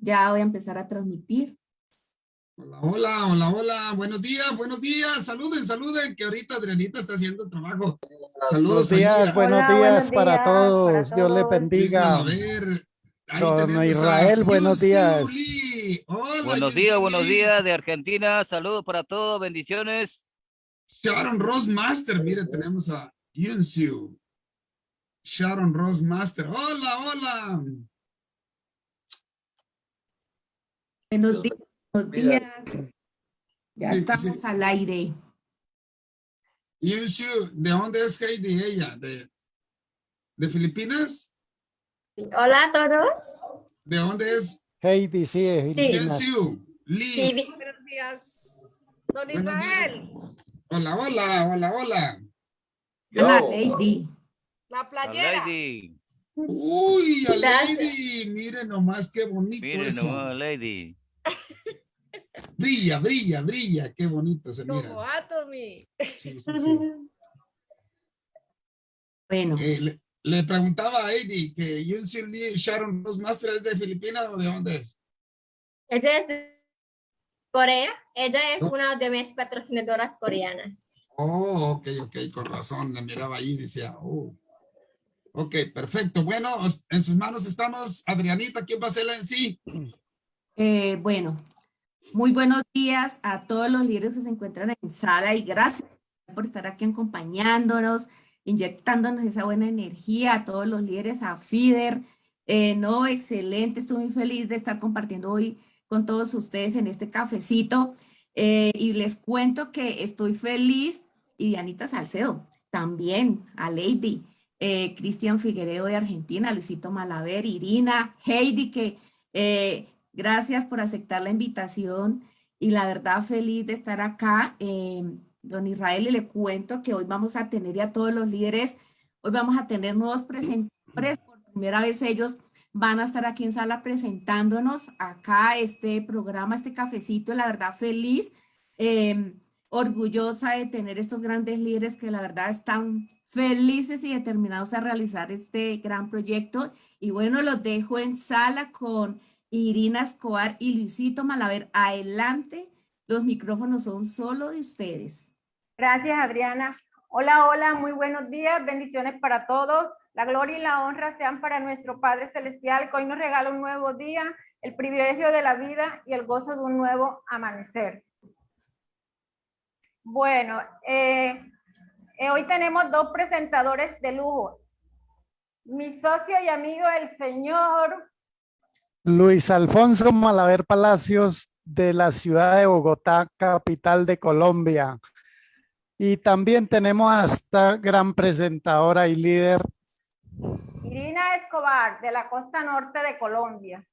Ya voy a empezar a transmitir. Hola, hola, hola, hola. Buenos días, buenos días. Saluden, saluden, que ahorita Adrianita está haciendo trabajo. Saludos. Buenos días, buenos, Hola, días buenos para días todos. para Dios le todos. bendiga. A ver. ahí Don Israel, buenos días. Hola, Buenos días, buenos días de Argentina. Saludos para todos, bendiciones. Sharon Ross Master, mire, tenemos a Yunsiu. Sharon Ross Master. Hola, hola. Buenos días. Buenos días. Ya estamos sí. al aire. Yunsiu, ¿de dónde es Heidi ella? ¿De, de Filipinas? Hola a todos. ¿De dónde es Heidi, sí, Filipinas. Yunsiu? Lee. Sí, vi- Buenos días. Don Buenos días. Israel, Hola, hola, hola, hola. Ana Lady. la playera. Lady. Uy, a. Lady, miren nomás qué bonito Miren eso. nomás, Lady. Brilla, brilla, brilla, qué bonito se Como mira. Atomy. Sí, sí, sí. Bueno, Eh, le, le preguntaba a Eddie que Yunsi Lee Sharon Rose Master es de Filipinas o de dónde es. Ella es de Corea. Ella es Oh. una de mis patrocinadoras coreanas. Oh, ok, ok, con razón, la miraba ahí y decía, oh. Ok, perfecto. Bueno, en sus manos estamos. Adrianita, ¿quién va a ser la en sí? eh, bueno, muy buenos días a todos los líderes que se encuentran en sala y gracias por estar aquí acompañándonos, inyectándonos esa buena energía a todos los líderes, a FIDER. Eh, no, excelente, estoy muy feliz de estar compartiendo hoy con todos ustedes en este cafecito. Eh, y les cuento que estoy feliz y Dianita Salcedo también, a Lady, eh, Cristian Figueredo de Argentina, Luisito Malaver, Irina, Heidi, que gracias por aceptar la invitación y la verdad feliz de estar acá. Eh, don Israel, y le cuento que hoy vamos a tener ya todos los líderes, hoy vamos a tener nuevos presentadores, por primera vez ellos van a estar aquí en sala presentándonos acá este programa, este cafecito, la verdad feliz, eh, orgullosa de tener estos grandes líderes que la verdad están felices y determinados a realizar este gran proyecto. Y bueno, los dejo en sala con Irina Escobar y Luisito Malaver. Adelante, los micrófonos son solo de ustedes. Gracias, Adriana. Hola, hola, muy buenos días, bendiciones para todos. La gloria y la honra sean para nuestro Padre Celestial, que hoy nos regala un nuevo día, el privilegio de la vida y el gozo de un nuevo amanecer. Bueno, eh, eh, hoy tenemos dos presentadores de lujo. Mi socio y amigo, el señor Luis Alfonso Malaver Palacios de la ciudad de Bogotá, capital de Colombia. Y también tenemos a esta gran presentadora y líder, Irina Escobar, de la costa norte de Colombia.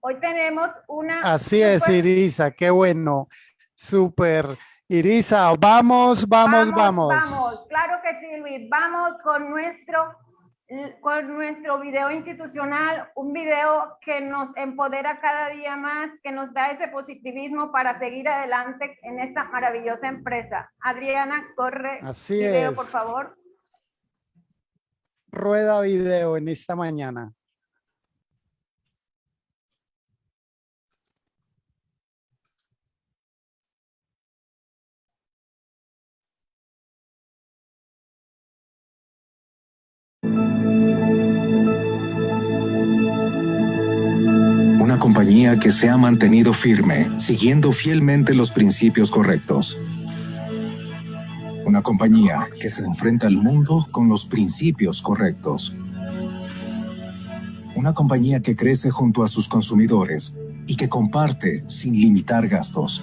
Hoy tenemos una... así es Irisa, qué bueno, súper. Irisa, vamos, vamos, vamos. Vamos, claro que sí, Luis. Vamos con nuestro, con nuestro video institucional, un video que nos empodera cada día más, que nos da ese positivismo para seguir adelante en esta maravillosa empresa. Adriana, corre Así video, es. por favor. Rueda video en esta mañana. Que se ha mantenido firme, siguiendo fielmente los principios correctos. Una compañía que se enfrenta al mundo con los principios correctos. Una compañía que crece junto a sus consumidores y que comparte sin limitar gastos.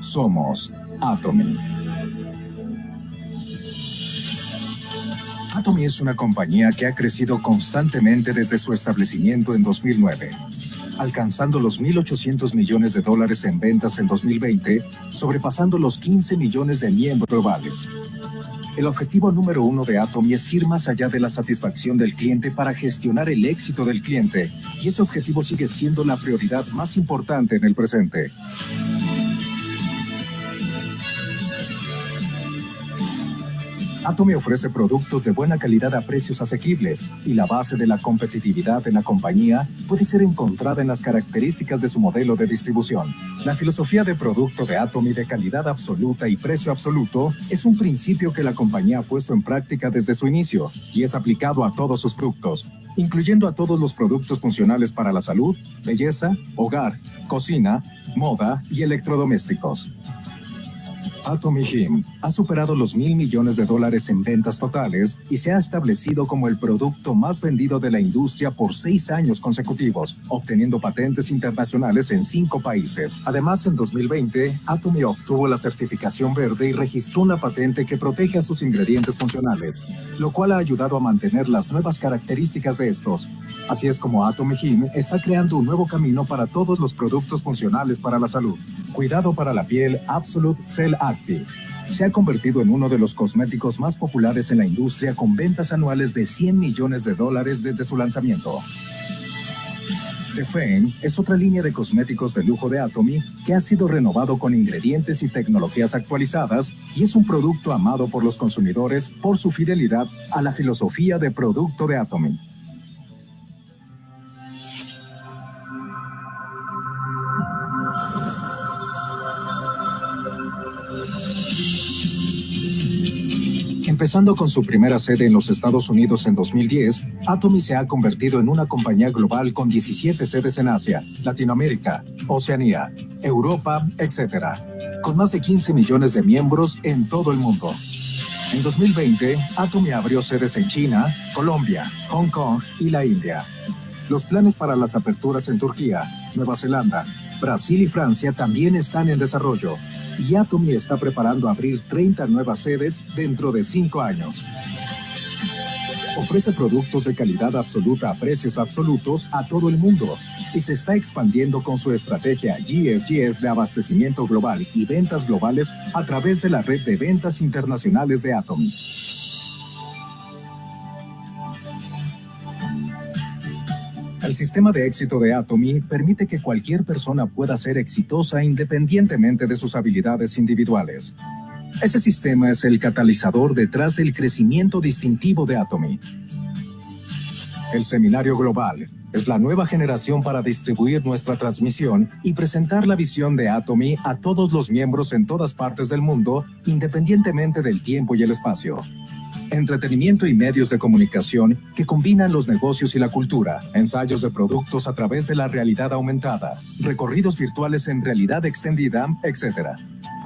Somos Atomy. Atomy es una compañía que ha crecido constantemente desde su establecimiento en 2009, alcanzando los 1.800 millones de dólares en ventas en 2020, sobrepasando los 15 millones de miembros globales. El objetivo número uno de Atomy es ir más allá de la satisfacción del cliente para gestionar el éxito del cliente, y ese objetivo sigue siendo la prioridad más importante en el presente. Atomy ofrece productos de buena calidad a precios asequibles y la base de la competitividad en la compañía puede ser encontrada en las características de su modelo de distribución. La filosofía de producto de Atomy de calidad absoluta y precio absoluto es un principio que la compañía ha puesto en práctica desde su inicio y es aplicado a todos sus productos, incluyendo a todos los productos funcionales para la salud, belleza, hogar, cocina, moda y electrodomésticos. Atomy Him ha superado los mil millones de dólares en ventas totales y se ha establecido como el producto más vendido de la industria por seis años consecutivos, obteniendo patentes internacionales en cinco países. Además, en 2020, Atomy obtuvo la certificación verde y registró una patente que protege a sus ingredientes funcionales, lo cual ha ayudado a mantener las nuevas características de estos. Así es como Atomy Him está creando un nuevo camino para todos los productos funcionales para la salud. Cuidado para la piel Absolute Cell Se ha convertido en uno de los cosméticos más populares en la industria con ventas anuales de 100 millones de dólares desde su lanzamiento. The Fame es otra línea de cosméticos de lujo de Atomy que ha sido renovado con ingredientes y tecnologías actualizadas y es un producto amado por los consumidores por su fidelidad a la filosofía de producto de Atomy. Empezando con su primera sede en los Estados Unidos en 2010, Atomy se ha convertido en una compañía global con 17 sedes en Asia, Latinoamérica, Oceanía, Europa, etc., con más de 15 millones de miembros en todo el mundo. En 2020, Atomy abrió sedes en China, Colombia, Hong Kong y la India. Los planes para las aperturas en Turquía, Nueva Zelanda, Brasil y Francia también están en desarrollo y Atomy está preparando abrir 30 nuevas sedes dentro de 5 años. Ofrece productos de calidad absoluta a precios absolutos a todo el mundo y se está expandiendo con su estrategia GSGS de abastecimiento global y ventas globales a través de la red de ventas internacionales de Atomy. El sistema de éxito de Atomy permite que cualquier persona pueda ser exitosa independientemente de sus habilidades individuales. Ese sistema es el catalizador detrás del crecimiento distintivo de Atomy. El Seminario Global es la nueva generación para distribuir nuestra transmisión y presentar la visión de Atomy a todos los miembros en todas partes del mundo, independientemente del tiempo y el espacio entretenimiento y medios de comunicación que combinan los negocios y la cultura, ensayos de productos a través de la realidad aumentada, recorridos virtuales en realidad extendida, etc.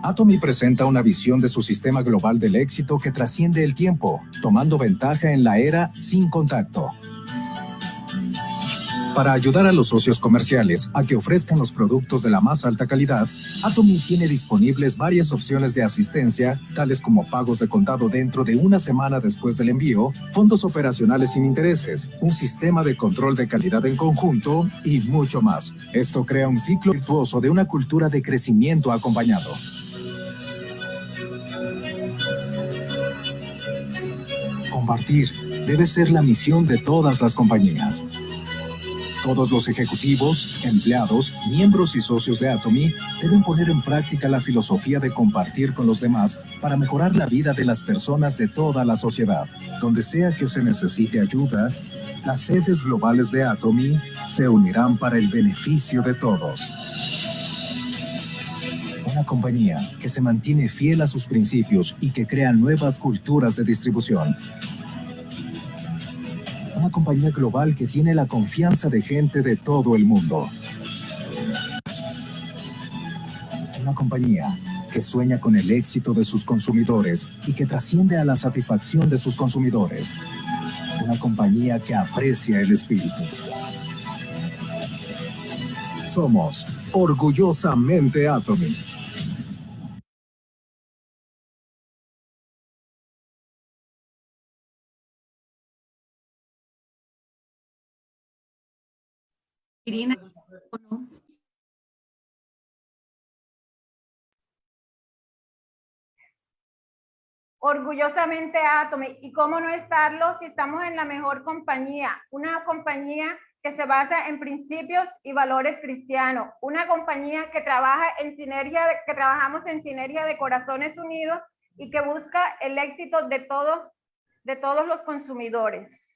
Atomy presenta una visión de su sistema global del éxito que trasciende el tiempo, tomando ventaja en la era sin contacto. Para ayudar a los socios comerciales a que ofrezcan los productos de la más alta calidad, Atomy tiene disponibles varias opciones de asistencia, tales como pagos de contado dentro de una semana después del envío, fondos operacionales sin intereses, un sistema de control de calidad en conjunto y mucho más. Esto crea un ciclo virtuoso de una cultura de crecimiento acompañado. Compartir debe ser la misión de todas las compañías. Todos los ejecutivos, empleados, miembros y socios de Atomy deben poner en práctica la filosofía de compartir con los demás para mejorar la vida de las personas de toda la sociedad. Donde sea que se necesite ayuda, las sedes globales de Atomy se unirán para el beneficio de todos. Una compañía que se mantiene fiel a sus principios y que crea nuevas culturas de distribución una compañía global que tiene la confianza de gente de todo el mundo. Una compañía que sueña con el éxito de sus consumidores y que trasciende a la satisfacción de sus consumidores. Una compañía que aprecia el espíritu. Somos orgullosamente Atomy. Irina, Orgullosamente Atomy. ¿Y cómo no estarlo si estamos en la mejor compañía? Una compañía que se basa en principios y valores cristianos. Una compañía que trabaja en sinergia, que trabajamos en sinergia de corazones unidos y que busca el éxito de todos, de todos los consumidores.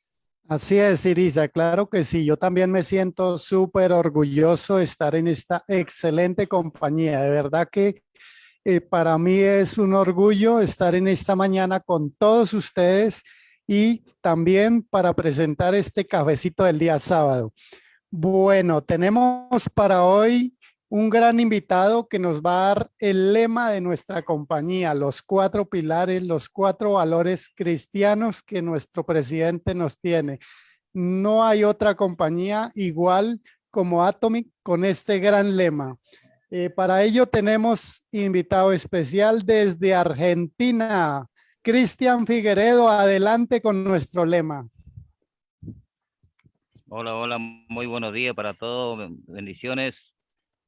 Así es, Irisa, claro que sí. Yo también me siento súper orgulloso de estar en esta excelente compañía. De verdad que eh, para mí es un orgullo estar en esta mañana con todos ustedes y también para presentar este cafecito del día sábado. Bueno, tenemos para hoy un gran invitado que nos va a dar el lema de nuestra compañía, los cuatro pilares, los cuatro valores cristianos que nuestro presidente nos tiene. No hay otra compañía igual como Atomic con este gran lema. Eh, para ello tenemos invitado especial desde Argentina, Cristian Figueredo, adelante con nuestro lema. Hola, hola, muy buenos días para todos, bendiciones.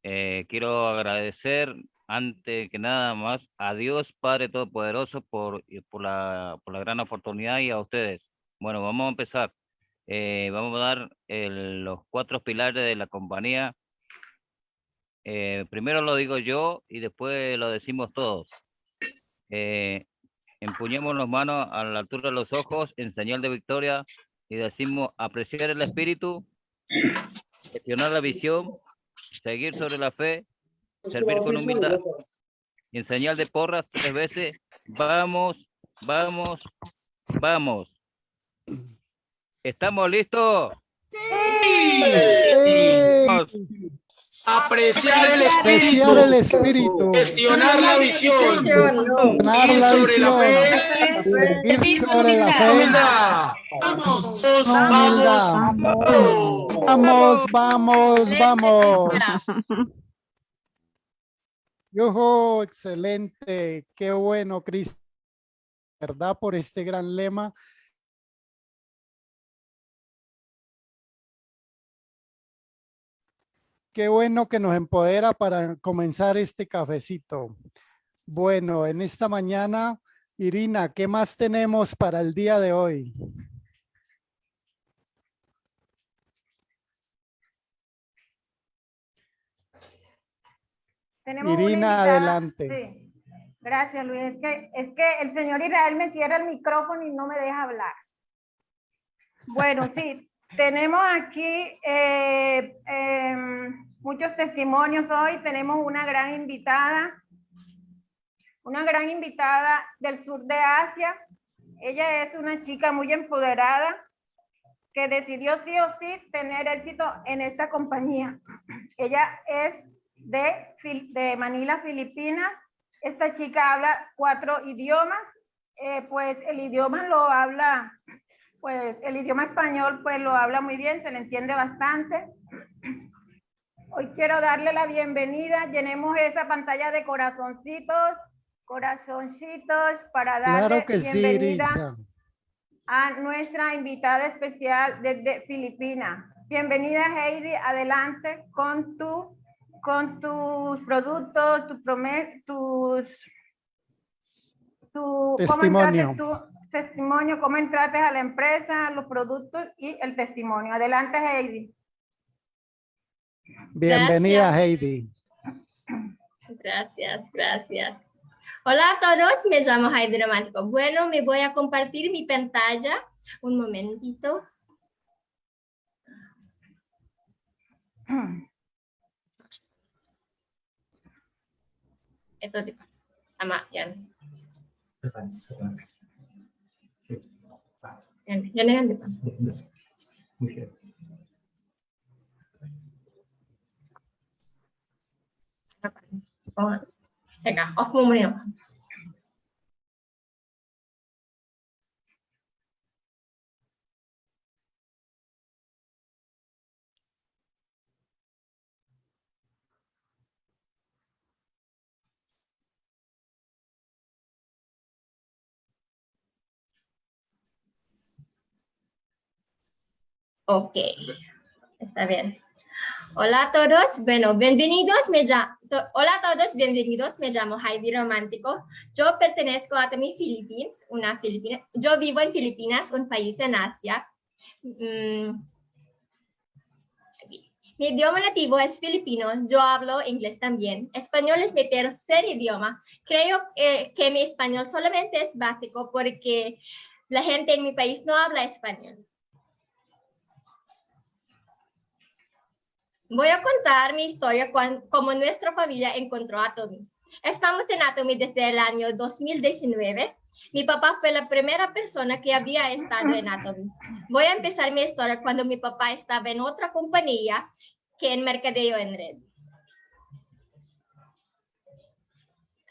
Eh, quiero agradecer antes que nada más a Dios Padre Todopoderoso por, por, la, por la gran oportunidad y a ustedes. Bueno, vamos a empezar. Eh, vamos a dar los cuatro pilares de la compañía. Eh, primero lo digo yo y después lo decimos todos. empuñemos las manos a la altura de los ojos en señal de victoria y decimos apreciar el espíritu, gestionar la visión, seguir sobre la fe, servir con humildad y en señal de porras tres veces, vamos, vamos, vamos. ¿Estamos listos? Apreciar el espíritu. Apreciar el espíritu. Gestionar la visión. Gestionar la sobre la visión. fe. Vivir sobre la fe. Vamos, Humildad. vamos. Vamos, vamos, vamos. Yojo, excelente. Qué bueno, Cris. ¿Verdad? Por este gran lema. Qué bueno que nos empodera para comenzar este cafecito. Bueno, en esta mañana, Irina, ¿qué más tenemos para el día de hoy? Tenemos Irina, adelante. Sí. Gracias, Luis. Es que, es que el señor Israel me cierra el micrófono y no me deja hablar. Bueno, sí, tenemos aquí eh, em, muchos testimonios hoy. Tenemos una gran invitada, una gran invitada del sur de Asia. Ella es una chica muy empoderada que decidió sí o sí tener éxito en esta compañía. Ella es de, Manila, Filipinas. Esta chica habla cuatro idiomas, eh, pues el idioma lo habla, pues el idioma español pues lo habla muy bien, se le entiende bastante. Hoy quiero darle la bienvenida, llenemos esa pantalla de corazoncitos, corazoncitos para darle Claro que bienvenida a nuestra invitada especial desde Filipinas. Bienvenida Heidi, adelante con tu con tus productos, tu promes, tus tu, Testimonio. cómo entraste tu testimonio, cómo entraste a la empresa, los productos y el testimonio. Adelante Heidi. Bienvenida, Heidi. Gracias, gracias. Hola a todos, me llamo Heidi Romántico. Bueno, me voy a compartir mi pantalla. Un momentito. itu di sama Yan. Yan, Yan di Teka, off mo muna yung Ok, está bien. Hola a todos, bueno, bienvenidos, me llamo, hola a todos, bienvenidos, me llamo Heidi Romántico. Yo pertenezco a Atomy Philippines, una Filipina, yo vivo en Filipinas, un país en Asia. Mm. Mi idioma nativo es filipino, yo hablo inglés también. Español es mi tercer idioma. Creo que, que mi español solamente es básico porque la gente en mi país no habla español. Voy a contar mi historia cuando, como nuestra familia encontró a Tommy. Estamos en Atomy desde el año 2019. Mi papá fue la primera persona que había estado en Atomy. Voy a empezar mi historia cuando mi papá estaba en otra compañía que en mercadeo en red.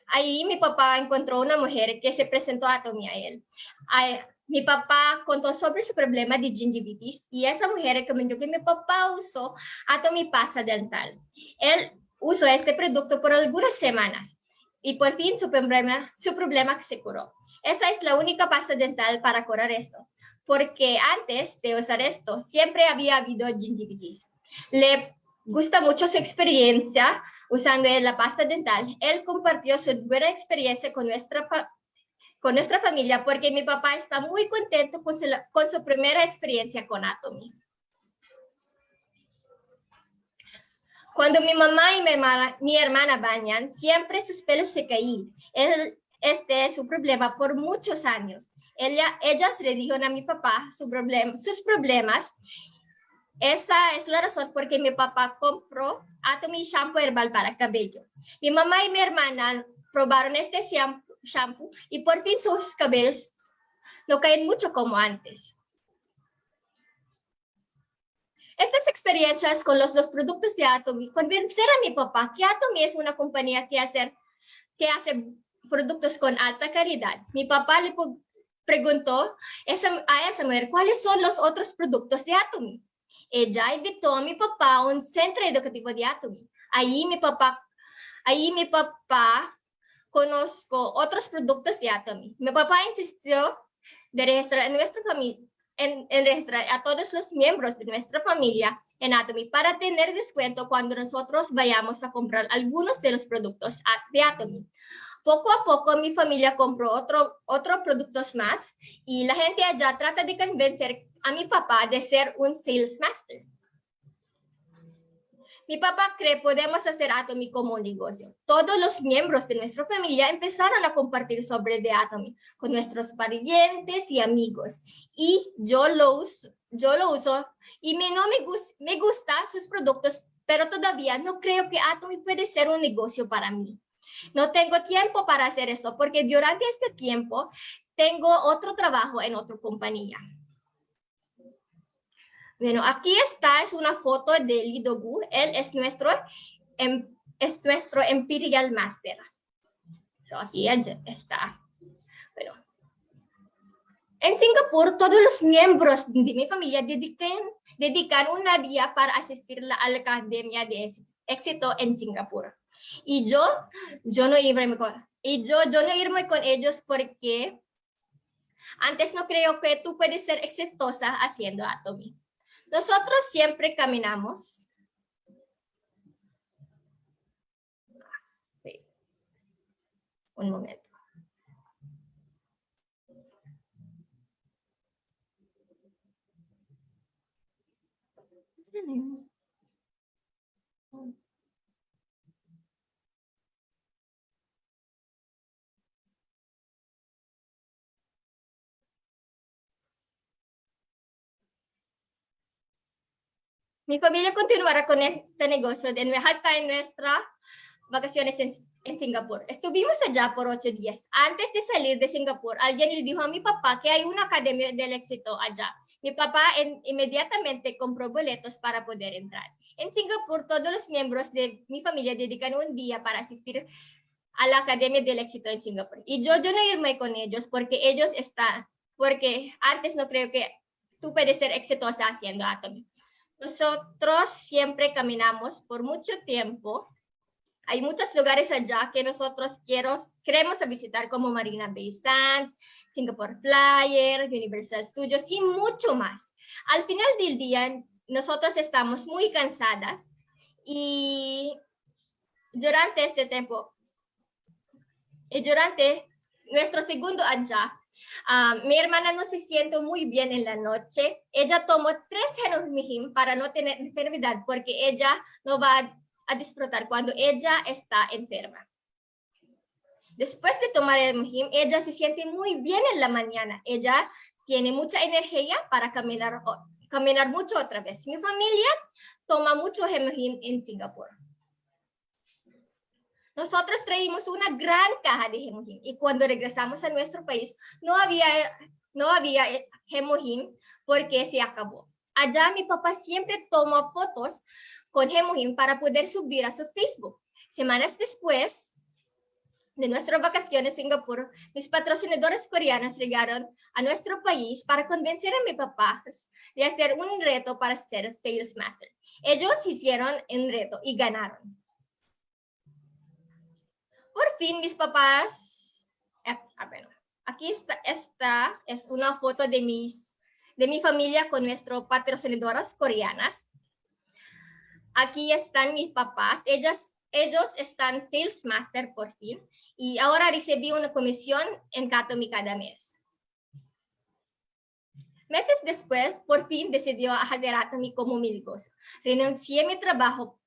Ahí mi papá encontró una mujer que se presentó a Atomy a él. Ahí, mi papá contó sobre su problema de gingivitis y esa mujer recomendó que mi papá usó Atomy pasta dental. Él usó este producto por algunas semanas y por fin su problema, su problema se curó. Esa es la única pasta dental para curar esto, porque antes de usar esto siempre había habido gingivitis. Le gusta mucho su experiencia usando la pasta dental. Él compartió su buena experiencia con nuestra, con nuestra familia porque mi papá está muy contento con su, primera experiencia con Atomy. Cuando mi mamá y mi hermana, mi bañan, siempre sus pelos se caen. Este es su problema por muchos años. Ella, ellas le dijeron a mi papá su problema, sus problemas. Esa es la razón por que mi papá compró Atomy Shampoo Herbal para cabello. Mi mamá y mi hermana probaron este shampoo y por fin sus cabellos no caen mucho como antes. Estas experiencias con los dos productos de Atomy convencer a mi papá que Atomy es una compañía que hace, que hace productos con alta calidad. Mi papá le preguntó a esa mujer cuáles son los otros productos de Atomy. Ella invitó a mi papá a un centro educativo de Atomy. Ahí mi papá, ahí mi papá conozco otros productos de Atomy. Mi papá insistió de registrar en nuestra familia en, en, registrar a todos los miembros de nuestra familia en Atomy para tener descuento cuando nosotros vayamos a comprar algunos de los productos de Atomy. Poco a poco mi familia compró otro, otros productos más y la gente allá trata de convencer a mi papá de ser un sales master. Mi papá cree podemos hacer Atomy como un negocio. Todos los miembros de nuestra familia empezaron a compartir sobre The Atomy con nuestros parientes y amigos. Y yo lo uso, yo lo uso y me, no me, gus, me gusta sus productos, pero todavía no creo que Atomy puede ser un negocio para mí. No tengo tiempo para hacer eso porque durante este tiempo tengo otro trabajo en otra compañía. Bueno, aquí está, es una foto de Lido Gu. Él es nuestro, em, es nuestro Imperial Master. So, aquí está. Bueno. En Singapur, todos los miembros de mi familia dedican, dedican una día para asistir a la Academia de Éxito en Singapur. Y yo, yo no irme con, y yo, yo no irme con ellos porque antes no creo que tú puedes ser exitosa haciendo Atomy. Nosotros siempre caminamos. Un momento. Mi familia continuará con este negocio hasta en nuestras vacaciones en, en, Singapur. Estuvimos allá por ocho días. Antes de salir de Singapur, alguien le dijo a mi papá que hay una academia del éxito allá. Mi papá en, inmediatamente compró boletos para poder entrar. En Singapur, todos los miembros de mi familia dedican un día para asistir a la Academia del Éxito en Singapur. Y yo, yo no irme con ellos porque ellos están, porque antes no creo que tú puedes ser exitosa haciendo Atomy. Nosotros siempre caminamos por mucho tiempo. Hay muchos lugares allá que nosotros quiero, queremos visitar como Marina Bay Sands, Singapore Flyer, Universal Studios y mucho más. Al final del día, nosotros estamos muy cansadas y durante este tiempo, y durante nuestro segundo allá, Ah, mi hermana no se siente muy bien en la noche. Ella tomó tres Hemogim para no tener enfermedad porque ella no va a disfrutar cuando ella está enferma. Después de tomar el Hemogim, ella se siente muy bien en la mañana. Ella tiene mucha energía para caminar, caminar mucho otra vez. Mi familia toma mucho Hemogim en Singapur. Nosotros traímos una gran caja de Hemogim y cuando regresamos a nuestro país no había, no había Hemogim porque se acabó. Allá mi papá siempre toma fotos con Hemogim para poder subir a su Facebook. Semanas después de nuestra vacación en Singapur, mis patrocinadores coreanos llegaron a nuestro país para convencer a mi papá de hacer un reto para ser Sales Master. Ellos hicieron un reto y ganaron. Por fin mis papás, eh, aquí está, esta es una foto de, mi familia con nuestras patrocinadoras coreanas. Aquí están mis papás, ellas, ellos están Sales Master por fin y ahora recibí una comisión en Katomi cada mes. Meses después, por fin decidió hacer Atomy como mi negocio. Renuncié a mi trabajo,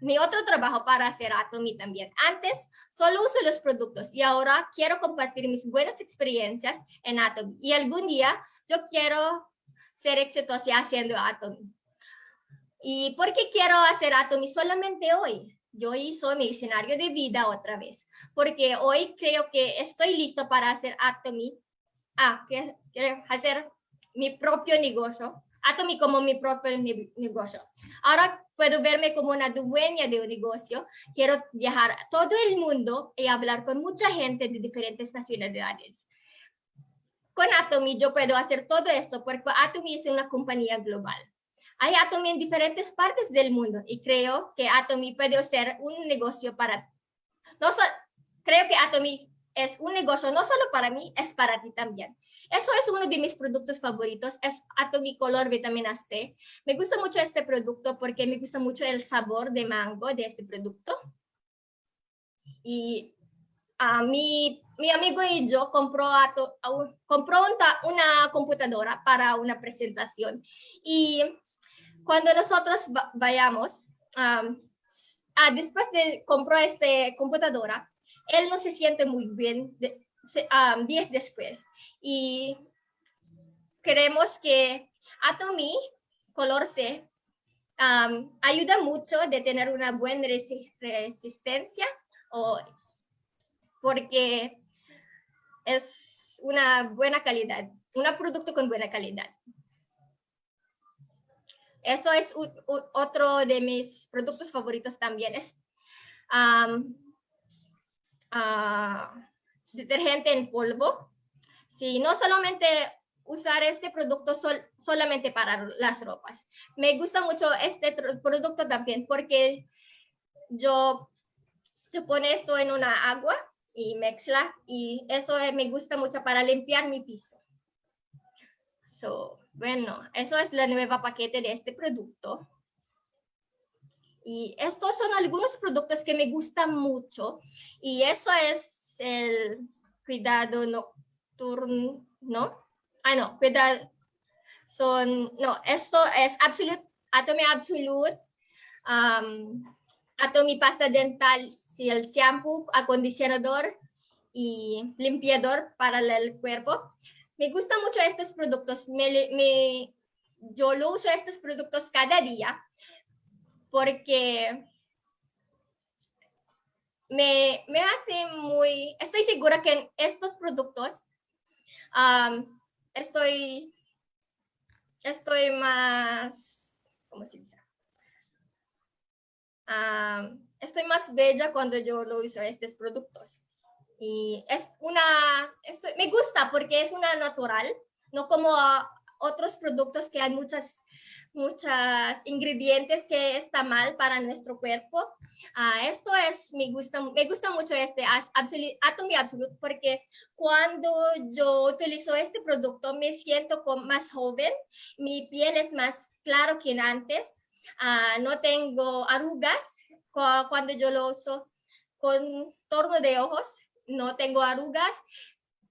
mi otro trabajo para hacer Atomy también. Antes solo uso los productos y ahora quiero compartir mis buenas experiencias en Atomy. Y algún día yo quiero ser exitosa haciendo Atomy. ¿Y por qué quiero hacer Atomy solamente hoy? yo hice mi escenario de vida otra vez, porque hoy creo que estoy listo para hacer Atomy, ah, que, hacer mi propio negocio, Atomy como mi propio negocio. Ahora puedo verme como una dueña de un negocio, quiero viajar a todo el mundo y hablar con mucha gente de diferentes nacionalidades. Con Atomy yo puedo hacer todo esto porque Atomy es una compañía global. Hay Atomy en diferentes partes del mundo y creo que Atomy puede ser un negocio para... No creo que Atomy es un negocio no solo para mí, es para ti también. Eso es uno de mis productos favoritos, es Atomy Color Vitamina C. Me gusta mucho este producto porque me gusta mucho el sabor de mango de este producto. Y a mi, mi amigo y yo compró, compró una computadora para una presentación. Y cuando nosotros vayamos, ah, después de comprar esta computadora, él no se siente muy bien días después. Y queremos que Atomy Color C ayuda mucho de tener una buena resistencia o porque es una buena calidad, un producto con buena calidad. Eso es otro de mis productos favoritos también. Es ah, detergente en polvo. Sí, no solamente usar este producto solamente para las ropas. Me gusta mucho este producto también porque yo, yo pone esto en una agua y mezcla y eso me gusta mucho para limpiar mi piso. So, bueno, eso es la nueva paquete de este producto. Y estos son algunos productos que me gustan mucho. Y eso es el cuidado nocturno, ¿no? Ah, no, cuidado. Son, no, esto es Absolute, Atomy Absolute, um, Pasta Dental, el shampoo, acondicionador y limpiador para el cuerpo. Me gustan mucho estos productos. Me, yo lo uso estos productos cada día porque me, me hace muy... Estoy segura que en estos productos estoy, estoy más... ¿Cómo se dice? estoy más bella cuando yo lo uso estos productos. Y es una, me gusta porque es una natural, no como otros productos que hay muchas, muchas ingredientes que está mal para nuestro cuerpo. Uh, esto es, me gusta, me gusta mucho este Absolute, Atomy Absolute porque cuando yo utilizo este producto me siento más joven, mi piel es más claro que antes, uh, no tengo arrugas cuando yo lo uso con torno de ojos no tengo arrugas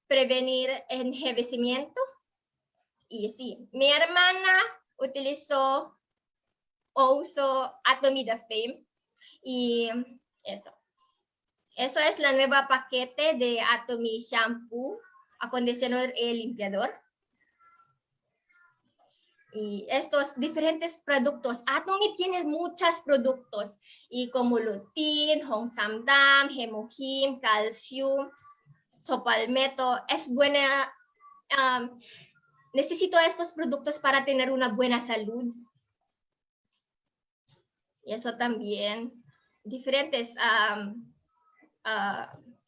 prevenir envejecimiento. Y sí, mi hermana utilizó o usó Atomida Fame y eso. Eso es la nueva paquete de Atomy Shampoo, acondicionador y limpiador. Y estos diferentes productos. Atomy tiene muchos productos y como lutein, Hongsamdam, Hemohim, calcium, sopalmeto. Es buena. um, necesito estos productos para tener una buena salud. Y eso también. Diferentes uh,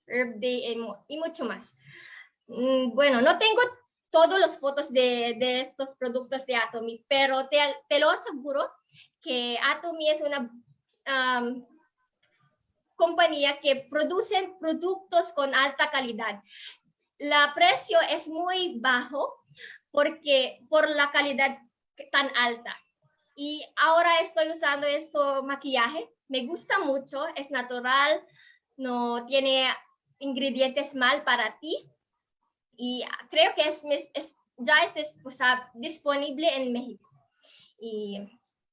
Herb Day y, mu- y mucho más. Mm, Bueno, no tengo todas las fotos de, de estos productos de Atomy, pero te, te lo aseguro que Atomy es una compañía que produce productos con alta calidad. La precio es muy bajo porque por la calidad tan alta. Y ahora estoy usando esto maquillaje. Me gusta mucho, es natural, no tiene ingredientes mal para ti. Y creo que es, es- ya es o sea, disponible en México. Y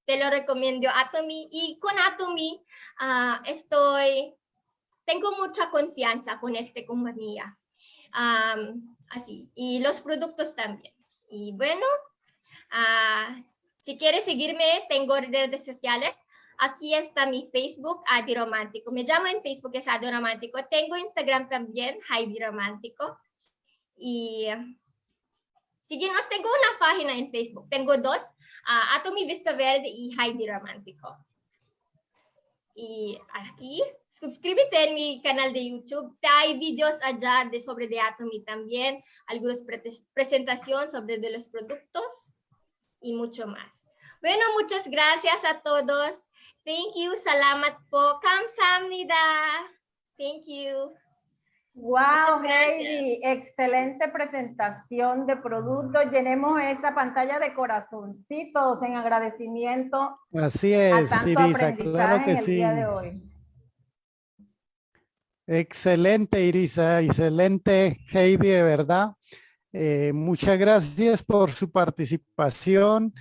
te lo recomiendo Atomy. Y con Atomy ah, estoy, tengo mucha confianza con esta compañía. Am, así, y los productos también. Y bueno, ah, si quieres seguirme, tengo redes sociales. Aquí está mi Facebook, Adi Romántico. Me llamo en Facebook, es Adi Romántico. Tengo Instagram también, Heidi Romántico. Y síguenos, tengo una página en Facebook. Tengo dos, ah, Atomy Vista Verde y Heidi Romántico. Y aquí, suscríbete en mi canal de YouTube. Hay videos allá de sobre de Atomy también, algunas pre- presentaciones sobre de los productos y mucho más. Bueno, muchas gracias a todos. Thank you. Salamat po. Kamsahamnida. Thank you. Wow. Heidi, excelente presentación de productos. Llenemos esa pantalla de corazoncitos en agradecimiento Así a es, tanto Irisa, claro que en el sí. día de hoy. Excelente, Irisa, excelente, Heidi, de verdad. Eh, muchas gracias por su participación.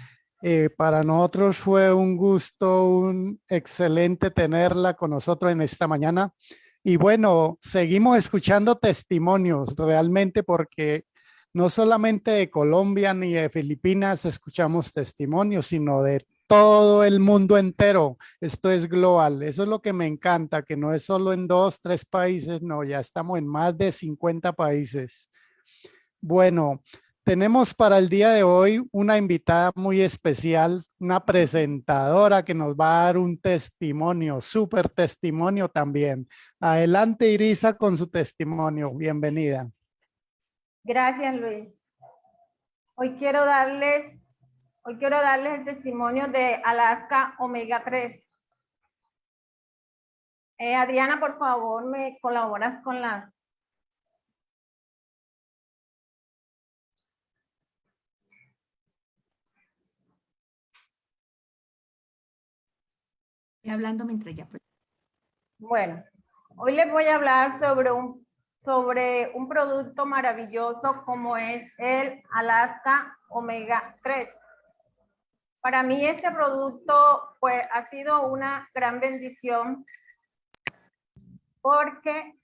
Eh, para nosotros fue un gusto, un excelente tenerla con nosotros en esta mañana. Y bueno, seguimos escuchando testimonios realmente porque no solamente de Colombia ni de Filipinas escuchamos testimonios, sino de todo el mundo entero. Esto es global. Eso es lo que me encanta, que no es solo en dos, tres países, no, ya estamos en más de 50 países. Bueno, tenemos para el día de hoy una invitada muy especial, una presentadora que nos va a dar un testimonio, súper testimonio también. Adelante, Irisa, con su testimonio. Bienvenida. Gracias, Luis. Hoy quiero darles, hoy quiero darles el testimonio de Alaska Omega 3. Eh, Adriana, por favor, me colaboras con la hablando mientras ya. Bueno, hoy les voy a hablar sobre un, sobre un producto maravilloso como es el Alaska Omega 3. Para mí este producto pues, ha sido una gran bendición porque,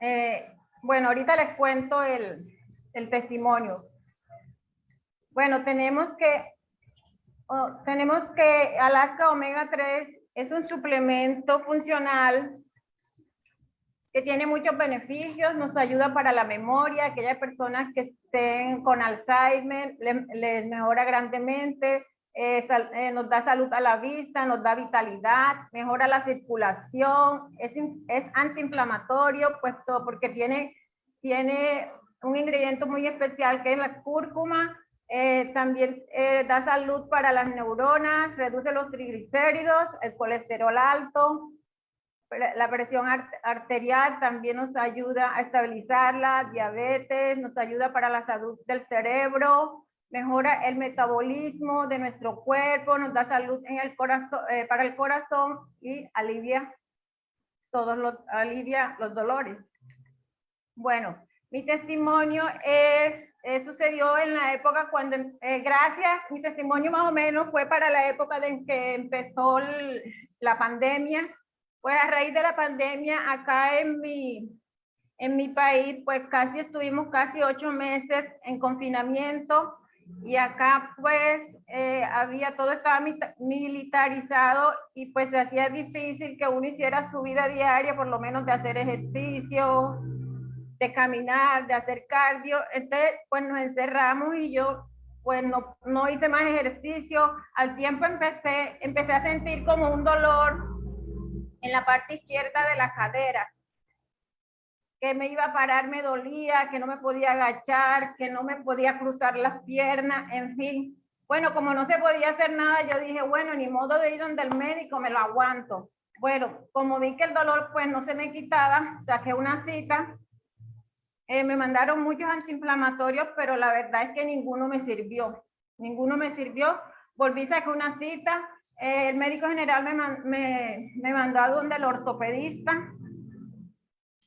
eh, bueno, ahorita les cuento el, el testimonio. Bueno, tenemos que Oh, tenemos que Alaska Omega 3 es un suplemento funcional que tiene muchos beneficios, nos ayuda para la memoria, aquellas personas que estén con Alzheimer, le- les mejora grandemente, eh, sal- eh, nos da salud a la vista, nos da vitalidad, mejora la circulación, es, es antiinflamatorio, puesto porque tiene, tiene un ingrediente muy especial que es la cúrcuma, eh, también eh, da salud para las neuronas, reduce los triglicéridos, el colesterol alto, la presión ar- arterial también nos ayuda a estabilizarla, diabetes, nos ayuda para la salud del cerebro, mejora el metabolismo de nuestro cuerpo, nos da salud en el corazón, eh, para el corazón y alivia todos los, alivia los dolores. Bueno, Mi testimonio es, eh, sucedió en la época cuando, eh, gracias, mi testimonio más o menos fue para la época en que empezó el- la pandemia. Pues a raíz de la pandemia acá en mi, en mi país, pues casi estuvimos casi ocho meses en confinamiento y acá pues eh, había todo estaba militarizado y pues se hacía difícil que uno hiciera su vida diaria, por lo menos de hacer ejercicio, de caminar, de hacer cardio. Entonces pues nos encerramos y yo pues no, no hice más ejercicio. Al tiempo empecé, empecé a sentir como un dolor en la parte izquierda de la cadera que me iba a parar me dolía, que no me podía agachar, que no me podía cruzar las piernas, en fin. Bueno, como no se podía hacer nada, yo dije, bueno, ni modo de ir donde el médico, me lo aguanto. Bueno, como vi que el dolor pues no se me quitaba, saqué una cita, eh, me mandaron muchos antiinflamatorios, pero la verdad es que ninguno me sirvió, ninguno me sirvió. Volví, saqué una cita, eh, el médico general me, me, me mandó a donde el ortopedista,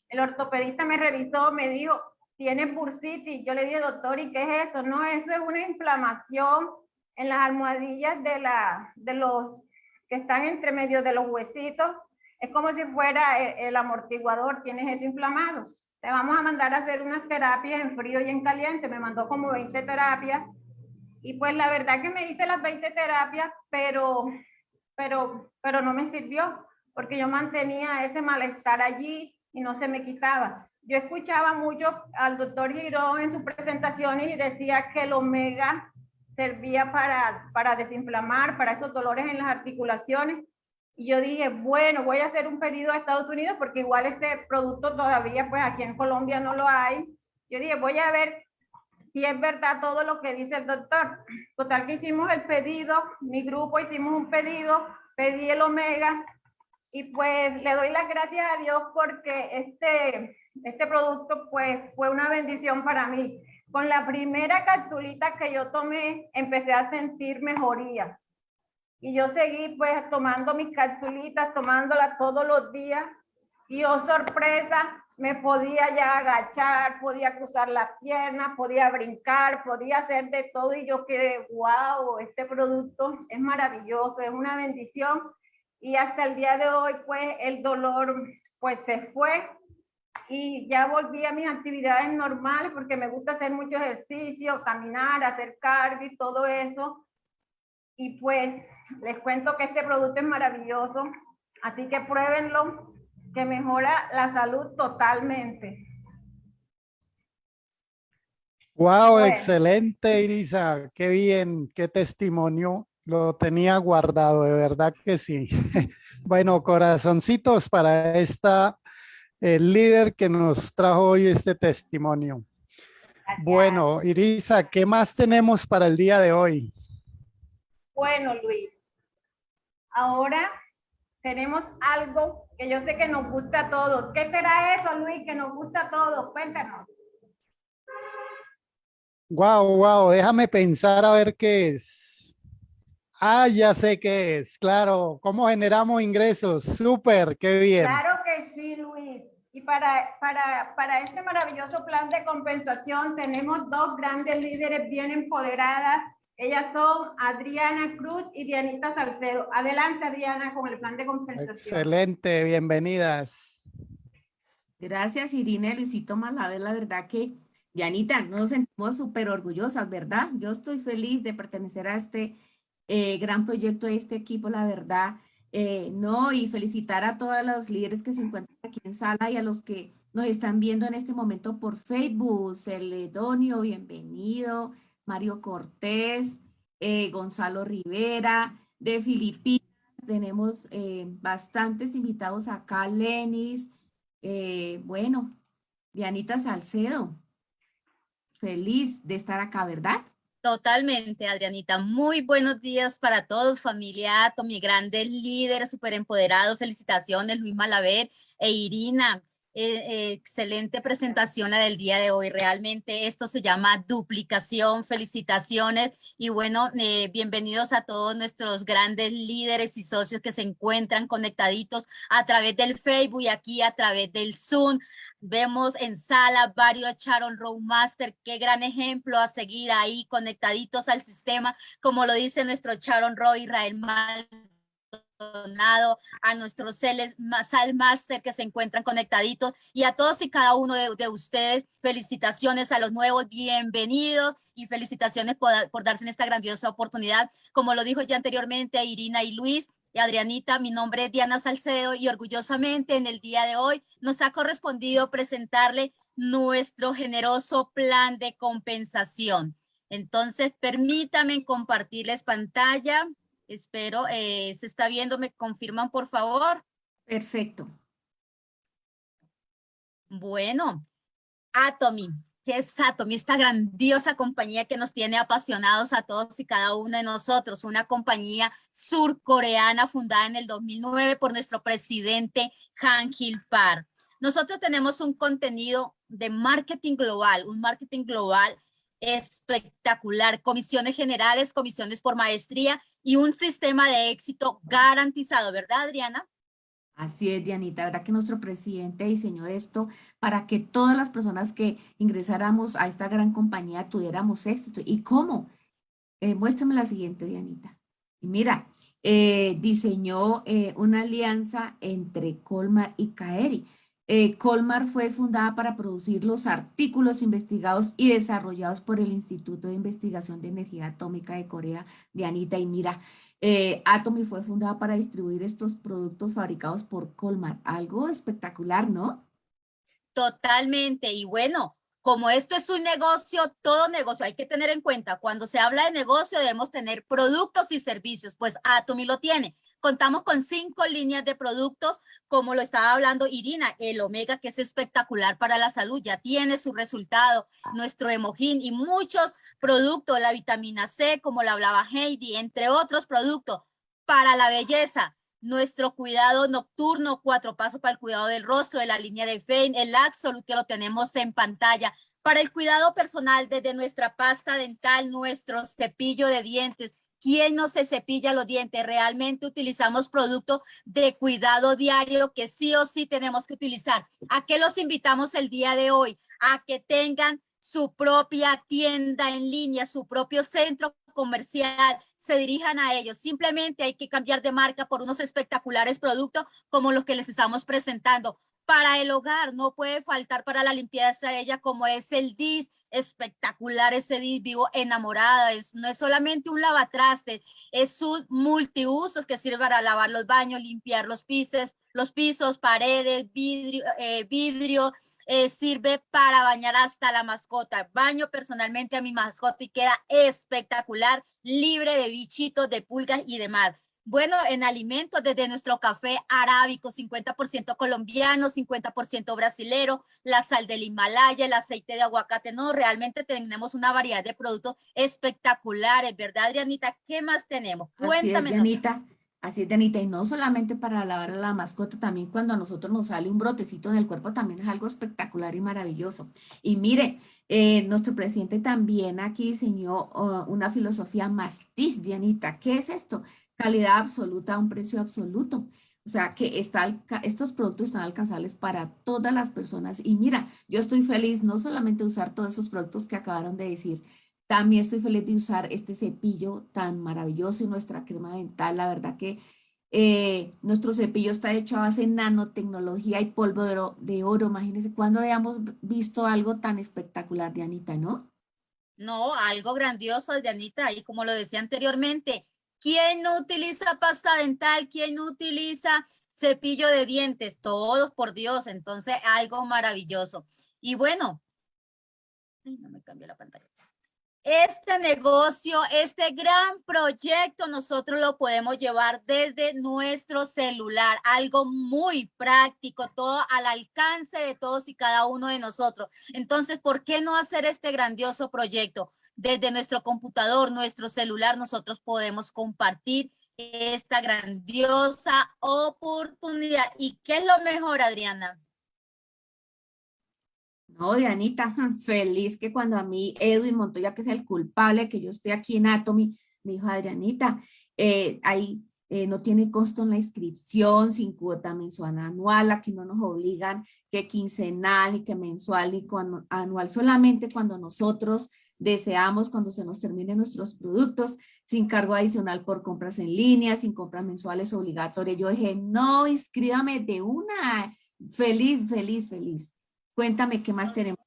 el ortopedista me revisó, me dijo, tienes bursitis. Yo le dije, doctor, ¿y qué es eso? No, eso es una inflamación en las almohadillas de, la, de los que están entre medio de los huesitos. Es como si fuera el, el amortiguador, tienes eso inflamado. Te vamos a mandar a hacer unas terapias en frío y en caliente. Me mandó como 20 terapias. Y pues la verdad que me hice las 20 terapias, pero, pero, pero no me sirvió, porque yo mantenía ese malestar allí y no se me quitaba. Yo escuchaba mucho al doctor Girón en sus presentaciones y decía que el omega servía para, para desinflamar, para esos dolores en las articulaciones. Y yo dije, bueno, voy a hacer un pedido a Estados Unidos porque igual este producto todavía, pues aquí en Colombia no lo hay. Yo dije, voy a ver si es verdad todo lo que dice el doctor. Total que hicimos el pedido, mi grupo hicimos un pedido, pedí el omega y pues le doy las gracias a Dios porque este, este producto pues fue una bendición para mí. Con la primera capsulita que yo tomé, empecé a sentir mejoría. Y yo seguí pues tomando mis capsulitas, tomándolas todos los días. Y oh sorpresa, me podía ya agachar, podía cruzar las piernas, podía brincar, podía hacer de todo. Y yo quedé, wow, este producto es maravilloso, es una bendición y hasta el día de hoy pues el dolor pues se fue y ya volví a mis actividades normales porque me gusta hacer mucho ejercicio, caminar, hacer cardio y todo eso. Y pues les cuento que este producto es maravilloso, así que pruébenlo, que mejora la salud totalmente. Wow, Bueno. excelente, Irisa. Qué bien, qué testimonio. Lo tenía guardado, de verdad que sí. Bueno, corazoncitos para esta el líder que nos trajo hoy este testimonio. Bueno, Irisa, ¿qué más tenemos para el día de hoy? Bueno, Luis, ahora tenemos algo que yo sé que nos gusta a todos. ¿Qué será eso, Luis, que nos gusta a todos? Cuéntanos. Wow, wow, déjame pensar a ver qué es. Ah, ya sé qué es, claro. ¿Cómo generamos ingresos? Súper, qué bien. Claro que sí, Luis. Y para, para, para este maravilloso plan de compensación tenemos dos grandes líderes bien empoderadas. Ellas son Adriana Cruz y Dianita Salcedo. Adelante, Adriana, con el plan de compensación. Excelente, bienvenidas. Gracias, Irina y Luisito Malaver. La verdad que, Yanita, nos sentimos súper orgullosas, ¿verdad? Yo estoy feliz de pertenecer a este eh, gran proyecto de este equipo, la verdad. eh, no, y felicitar a todos los líderes que se encuentran aquí en sala y a los que nos están viendo en este momento por Facebook. Celedonio, bienvenido. Mario Cortés, eh, Gonzalo Rivera, de Filipinas. Tenemos eh, bastantes invitados acá, Lenis, eh, bueno, Dianita Salcedo. Feliz de estar acá, ¿verdad? Totalmente, Adrianita. Muy buenos días para todos, familia Ato, mi grandes líderes, súper empoderados. Felicitaciones, Luis Malaver e Irina. Eh, excelente presentación la del día de hoy. Realmente esto se llama duplicación. Felicitaciones y bueno, eh, bienvenidos a todos nuestros grandes líderes y socios que se encuentran conectaditos a través del Facebook y aquí a través del Zoom. Vemos en sala varios Sharon Row Master, qué gran ejemplo a seguir ahí conectaditos al sistema, como lo dice nuestro Sharon Row Israel Maldonado, a nuestros Sal Master que se encuentran conectaditos y a todos y cada uno de, de ustedes, felicitaciones a los nuevos, bienvenidos y felicitaciones por, por darse en esta grandiosa oportunidad. Como lo dijo ya anteriormente Irina y Luis, y Adrianita, mi nombre es Diana Salcedo y orgullosamente en el día de hoy nos ha correspondido presentarle nuestro generoso plan de compensación. Entonces, permítanme compartirles pantalla. Espero, eh, se está viendo, me confirman por favor. Perfecto. Bueno, Atomy, ¿qué es Atomy? Esta grandiosa compañía que nos tiene apasionados a todos y cada uno de nosotros. Una compañía surcoreana fundada en el 2009 por nuestro presidente Han Gil Par. Nosotros tenemos un contenido de marketing global, un marketing global espectacular, comisiones generales, comisiones por maestría y un sistema de éxito garantizado, ¿verdad, Adriana? Así es, Dianita, ¿verdad que nuestro presidente diseñó esto para que todas las personas que ingresáramos a esta gran compañía tuviéramos éxito? ¿Y cómo? Eh, muéstrame la siguiente, Dianita. Y mira, eh, diseñó eh, una alianza entre Colmar y Kaeri. Eh, Colmar fue fundada para producir los artículos investigados y desarrollados por el Instituto de Investigación de Energía Atómica de Corea, Dianita. Y mira, eh, Atomy fue fundada para distribuir estos productos fabricados por Colmar. Algo espectacular, ¿no? Totalmente. Y bueno, como esto es un negocio, todo negocio, hay que tener en cuenta, cuando se habla de negocio debemos tener productos y servicios, pues Atomy lo tiene. Contamos con cinco líneas de productos, como lo estaba hablando Irina, el Omega, que es espectacular para la salud, ya tiene su resultado, nuestro Hemogin y muchos productos, la vitamina C, como la hablaba Heidi, entre otros productos para la belleza, nuestro cuidado nocturno, cuatro pasos para el cuidado del rostro, de la línea de Fein, el Absolute que lo tenemos en pantalla. Para el cuidado personal, desde nuestra pasta dental, nuestro cepillo de dientes. ¿Quién no se cepilla los dientes? Realmente utilizamos productos de cuidado diario que sí o sí tenemos que utilizar. ¿A qué los invitamos el día de hoy? A que tengan su propia tienda en línea, su propio centro comercial, se dirijan a ellos. Simplemente hay que cambiar de marca por unos espectaculares productos como los que les estamos presentando. Para el hogar no puede faltar para la limpieza de ella como es el DIS, espectacular ese DIS, vivo enamorada, es, no es solamente un lavatraste, es un multiusos que sirve para lavar los baños, limpiar los pisos, los pisos, paredes, vidrio, eh, vidrio eh, sirve para bañar hasta la mascota. Baño personalmente a mi mascota y queda espectacular, libre de bichitos, de pulgas y demás. Bueno, en alimentos, desde nuestro café arábico, 50% colombiano, 50% brasilero, la sal del Himalaya, el aceite de aguacate, no, realmente tenemos una variedad de productos espectaculares, ¿verdad, Adrianita? ¿Qué más tenemos? Cuéntame. Así es, Así es, Danita, y no solamente para lavar a la mascota, también cuando a nosotros nos sale un brotecito en el cuerpo, también es algo espectacular y maravilloso. Y mire, eh, nuestro presidente también aquí diseñó uh, una filosofía mastiz, Dianita. ¿Qué es esto? Calidad absoluta a un precio absoluto. O sea, que está, estos productos están alcanzables para todas las personas. Y mira, yo estoy feliz no solamente de usar todos esos productos que acabaron de decir, también estoy feliz de usar este cepillo tan maravilloso y nuestra crema dental. La verdad que eh, nuestro cepillo está hecho a base de nanotecnología y polvo de oro. De oro. Imagínense cuando hayamos visto algo tan espectacular, Dianita, ¿no? No, algo grandioso, Dianita. Y como lo decía anteriormente, ¿quién no utiliza pasta dental? ¿Quién no utiliza cepillo de dientes? Todos, por Dios. Entonces, algo maravilloso. Y bueno, no me cambió la pantalla este negocio, este gran proyecto, nosotros lo podemos llevar desde nuestro celular, algo muy práctico, todo al alcance de todos y cada uno de nosotros. Entonces, ¿por qué no hacer este grandioso proyecto? Desde nuestro computador, nuestro celular, nosotros podemos compartir esta grandiosa oportunidad. ¿Y qué es lo mejor, Adriana? No, Dianita, feliz que cuando a mí Edwin Montoya, que es el culpable que yo esté aquí en Atomy, me dijo, Adrianita, eh, hay eh, no tiene costo en la inscripción, sin cuota mensual anual, aquí no nos obligan que quincenal, ni que mensual, ni con- anual, solamente cuando nosotros deseamos, cuando se nos terminen nuestros productos, sin cargo adicional por compras en línea, sin compras mensuales obligatorias. Yo dije, no, inscríbame de una, feliz, feliz, feliz. Cuéntame qué más tenemos.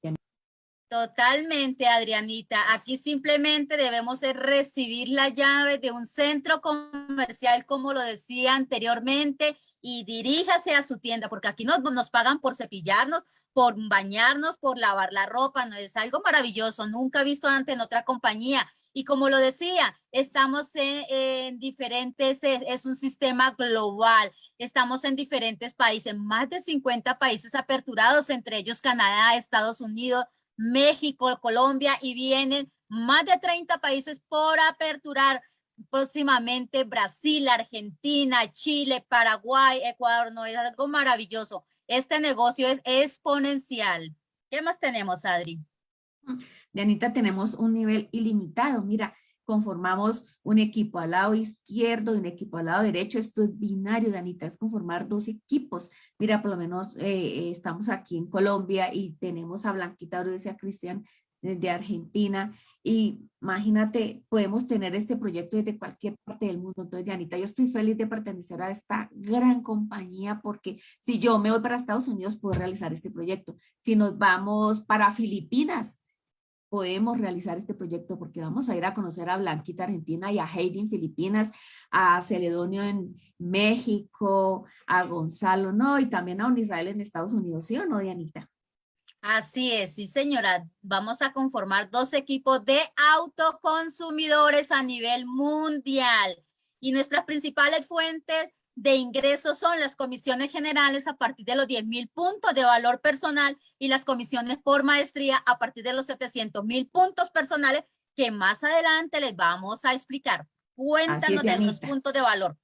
Totalmente, Adrianita. Aquí simplemente debemos recibir la llave de un centro comercial, como lo decía anteriormente, y diríjase a su tienda, porque aquí nos, nos pagan por cepillarnos, por bañarnos, por lavar la ropa, no es algo maravilloso, nunca visto antes en otra compañía. Y como lo decía, estamos en, en diferentes, es, es un sistema global, estamos en diferentes países, más de 50 países aperturados, entre ellos Canadá, Estados Unidos, México, Colombia y vienen más de 30 países por aperturar próximamente Brasil, Argentina, Chile, Paraguay, Ecuador, no es algo maravilloso. Este negocio es exponencial. ¿Qué más tenemos, Adri? Yanita, tenemos un nivel ilimitado. Mira, conformamos un equipo al lado izquierdo y un equipo al lado derecho. Esto es binario, Danita, es conformar dos equipos. Mira, por lo menos eh, eh, estamos aquí en Colombia y tenemos a Blanquita Orodes y a Cristian de Argentina. Y imagínate, podemos tener este proyecto desde cualquier parte del mundo. Entonces, Dianita, yo estoy feliz de pertenecer a esta gran compañía porque si yo me voy para Estados Unidos, puedo realizar este proyecto. Si nos vamos para Filipinas, podemos realizar este proyecto porque vamos a ir a conocer a Blanquita Argentina y a Heidi en Filipinas, a Celedonio en México, a Gonzalo, ¿no? Y también a un Israel en Estados Unidos, ¿sí o no, Dianita? Así es, sí señora. Vamos a conformar dos equipos de autoconsumidores a nivel mundial. Y nuestras principales fuentes de ingresos son las comisiones generales a partir de los 10 mil puntos de valor personal y las comisiones por maestría a partir de los 700 mil puntos personales que más adelante les vamos a explicar. Cuéntanos de los puntos de valor.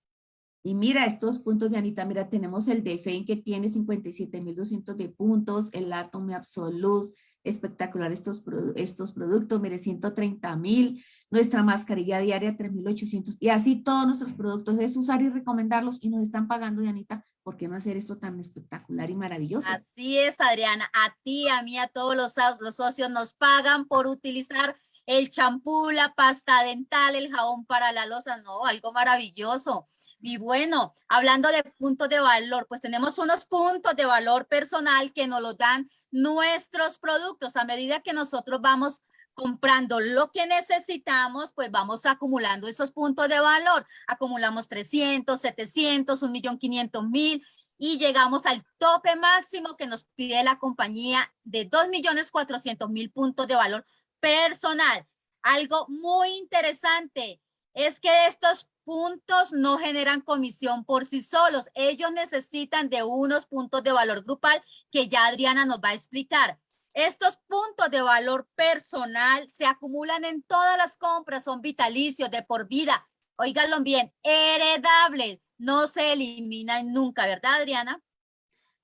Y mira estos puntos de Anita, mira, tenemos el de FEN que tiene 57,200 de puntos, el Atome Absolute, espectacular estos, estos productos, mire, 130 mil, nuestra mascarilla diaria 3,800 y así todos nuestros productos, es usar y recomendarlos y nos están pagando, Dianita, ¿por qué no hacer esto tan espectacular y maravilloso? Así es, Adriana. A ti, a mí, a todos los, los socios nos pagan por utilizar el champú, la pasta dental, el jabón para la losa. No, algo maravilloso. Y bueno, hablando de puntos de valor, pues tenemos unos puntos de valor personal que nos lo dan nuestros productos. A medida que nosotros vamos comprando lo que necesitamos, pues vamos acumulando esos puntos de valor. Acumulamos 300, 700, 1.500.000 y llegamos al tope máximo que nos pide la compañía de 2.400.000 puntos de valor personal. Algo muy interesante es que estos puntos no generan comisión por sí solos. Ellos necesitan de unos puntos de valor grupal que ya Adriana nos va a explicar. Estos puntos de valor personal se acumulan en todas las compras, son vitalicios de por vida. Óiganlo bien, heredables, no se eliminan nunca, ¿verdad, Adriana?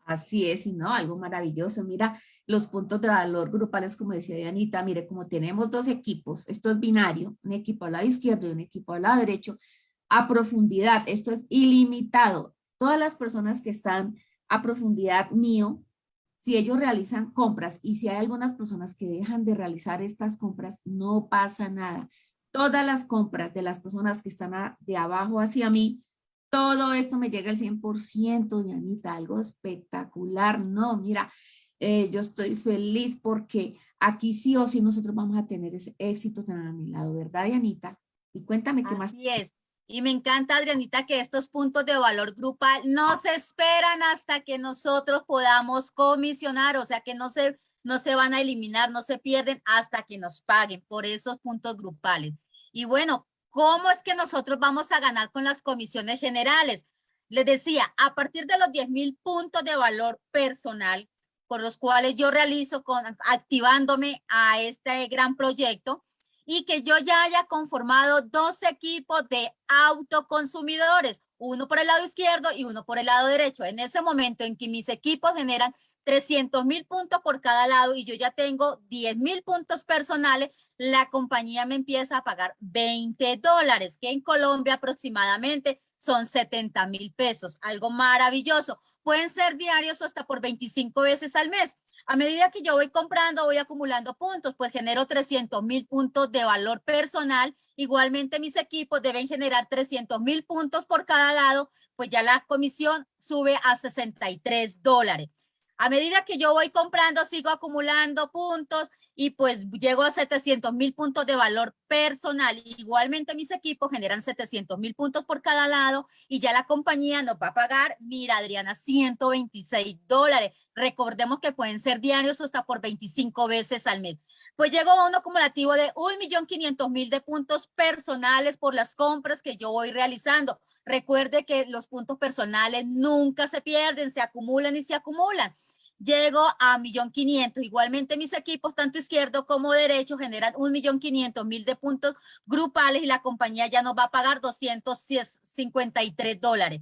Así es, y no, algo maravilloso. Mira, los puntos de valor grupales, como decía Dianita, mire, como tenemos dos equipos, esto es binario, un equipo al lado izquierdo y un equipo al lado derecho, a profundidad, esto es ilimitado. Todas las personas que están a profundidad mío, si ellos realizan compras y si hay algunas personas que dejan de realizar estas compras, no pasa nada. Todas las compras de las personas que están de abajo hacia mí, todo esto me llega al 100%, Dianita, algo espectacular. No, mira, eh, yo estoy feliz porque aquí sí o sí nosotros vamos a tener ese éxito tener a mi lado, ¿verdad, Dianita? Y cuéntame qué más. Así es. Y me encanta, Adrianita, que estos puntos de valor grupal no se esperan hasta que nosotros podamos comisionar, o sea que no se, no se van a eliminar, no se pierden hasta que nos paguen por esos puntos grupales. Y bueno, ¿cómo es que nosotros vamos a ganar con las comisiones generales? Les decía, a partir de los 10 mil puntos de valor personal, por los cuales yo realizo con, activándome a este gran proyecto, y que yo ya haya conformado dos equipos de autoconsumidores, uno por el lado izquierdo y uno por el lado derecho. En ese momento en que mis equipos generan 300 mil puntos por cada lado y yo ya tengo 10 mil puntos personales, la compañía me empieza a pagar 20 dólares, que en Colombia aproximadamente son 70 mil pesos. Algo maravilloso. Pueden ser diarios hasta por 25 veces al mes. A medida que yo voy comprando, voy acumulando puntos, pues genero 300 mil puntos de valor personal. Igualmente mis equipos deben generar 300 mil puntos por cada lado, pues ya la comisión sube a 63 dólares. A medida que yo voy comprando, sigo acumulando puntos y pues llego a 700 mil puntos de valor personal. Igualmente mis equipos generan 700 mil puntos por cada lado y ya la compañía nos va a pagar, mira Adriana, 126 dólares. Recordemos que pueden ser diarios hasta por 25 veces al mes. Pues llego a un acumulativo de 1.500.000 de puntos personales por las compras que yo voy realizando. Recuerde que los puntos personales nunca se pierden, se acumulan y se acumulan llego a millón quinientos. Igualmente mis equipos, tanto izquierdo como derecho, generan un millón quinientos mil de puntos grupales y la compañía ya nos va a pagar 253 dólares.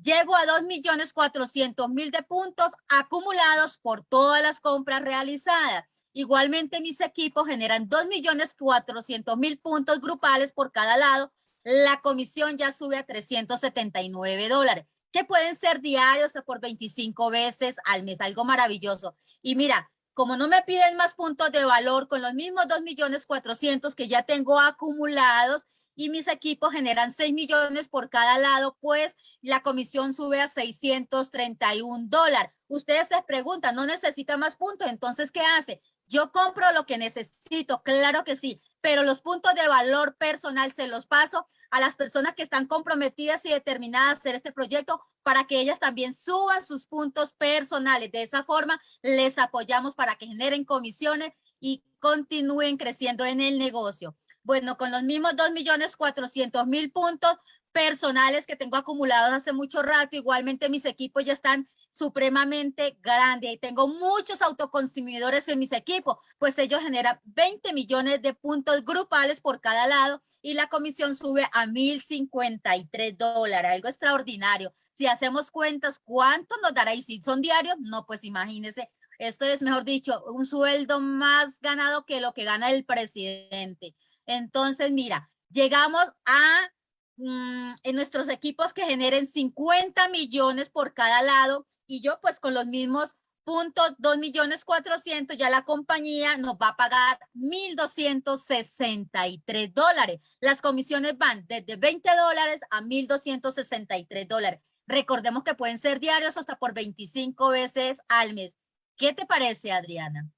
Llego a dos millones cuatrocientos mil de puntos acumulados por todas las compras realizadas. Igualmente mis equipos generan dos millones cuatrocientos mil puntos grupales por cada lado. La comisión ya sube a 379 dólares que pueden ser diarios por 25 veces al mes, algo maravilloso. Y mira, como no me piden más puntos de valor con los mismos 2 millones 400 que ya tengo acumulados y mis equipos generan 6 millones por cada lado, pues la comisión sube a 631 dólares. Ustedes se preguntan, ¿no necesita más puntos? Entonces, ¿qué hace? Yo compro lo que necesito, claro que sí, pero los puntos de valor personal se los paso a las personas que están comprometidas y determinadas a hacer este proyecto para que ellas también suban sus puntos personales. De esa forma, les apoyamos para que generen comisiones y continúen creciendo en el negocio. Bueno, con los mismos 2.400.000 puntos, personales que tengo acumulados hace mucho rato. Igualmente mis equipos ya están supremamente grandes y tengo muchos autoconsumidores en mis equipos, pues ellos generan 20 millones de puntos grupales por cada lado y la comisión sube a 1.053 dólares, algo extraordinario. Si hacemos cuentas, ¿cuánto nos dará? Y si son diarios, no, pues imagínense. Esto es, mejor dicho, un sueldo más ganado que lo que gana el presidente. Entonces, mira, llegamos a Mm, en nuestros equipos que generen 50 millones por cada lado y yo pues con los mismos puntos 2 millones 400 ya la compañía nos va a pagar 1.263 dólares. Las comisiones van desde 20 dólares a 1.263 dólares. Recordemos que pueden ser diarios hasta por 25 veces al mes. ¿Qué te parece, Adriana?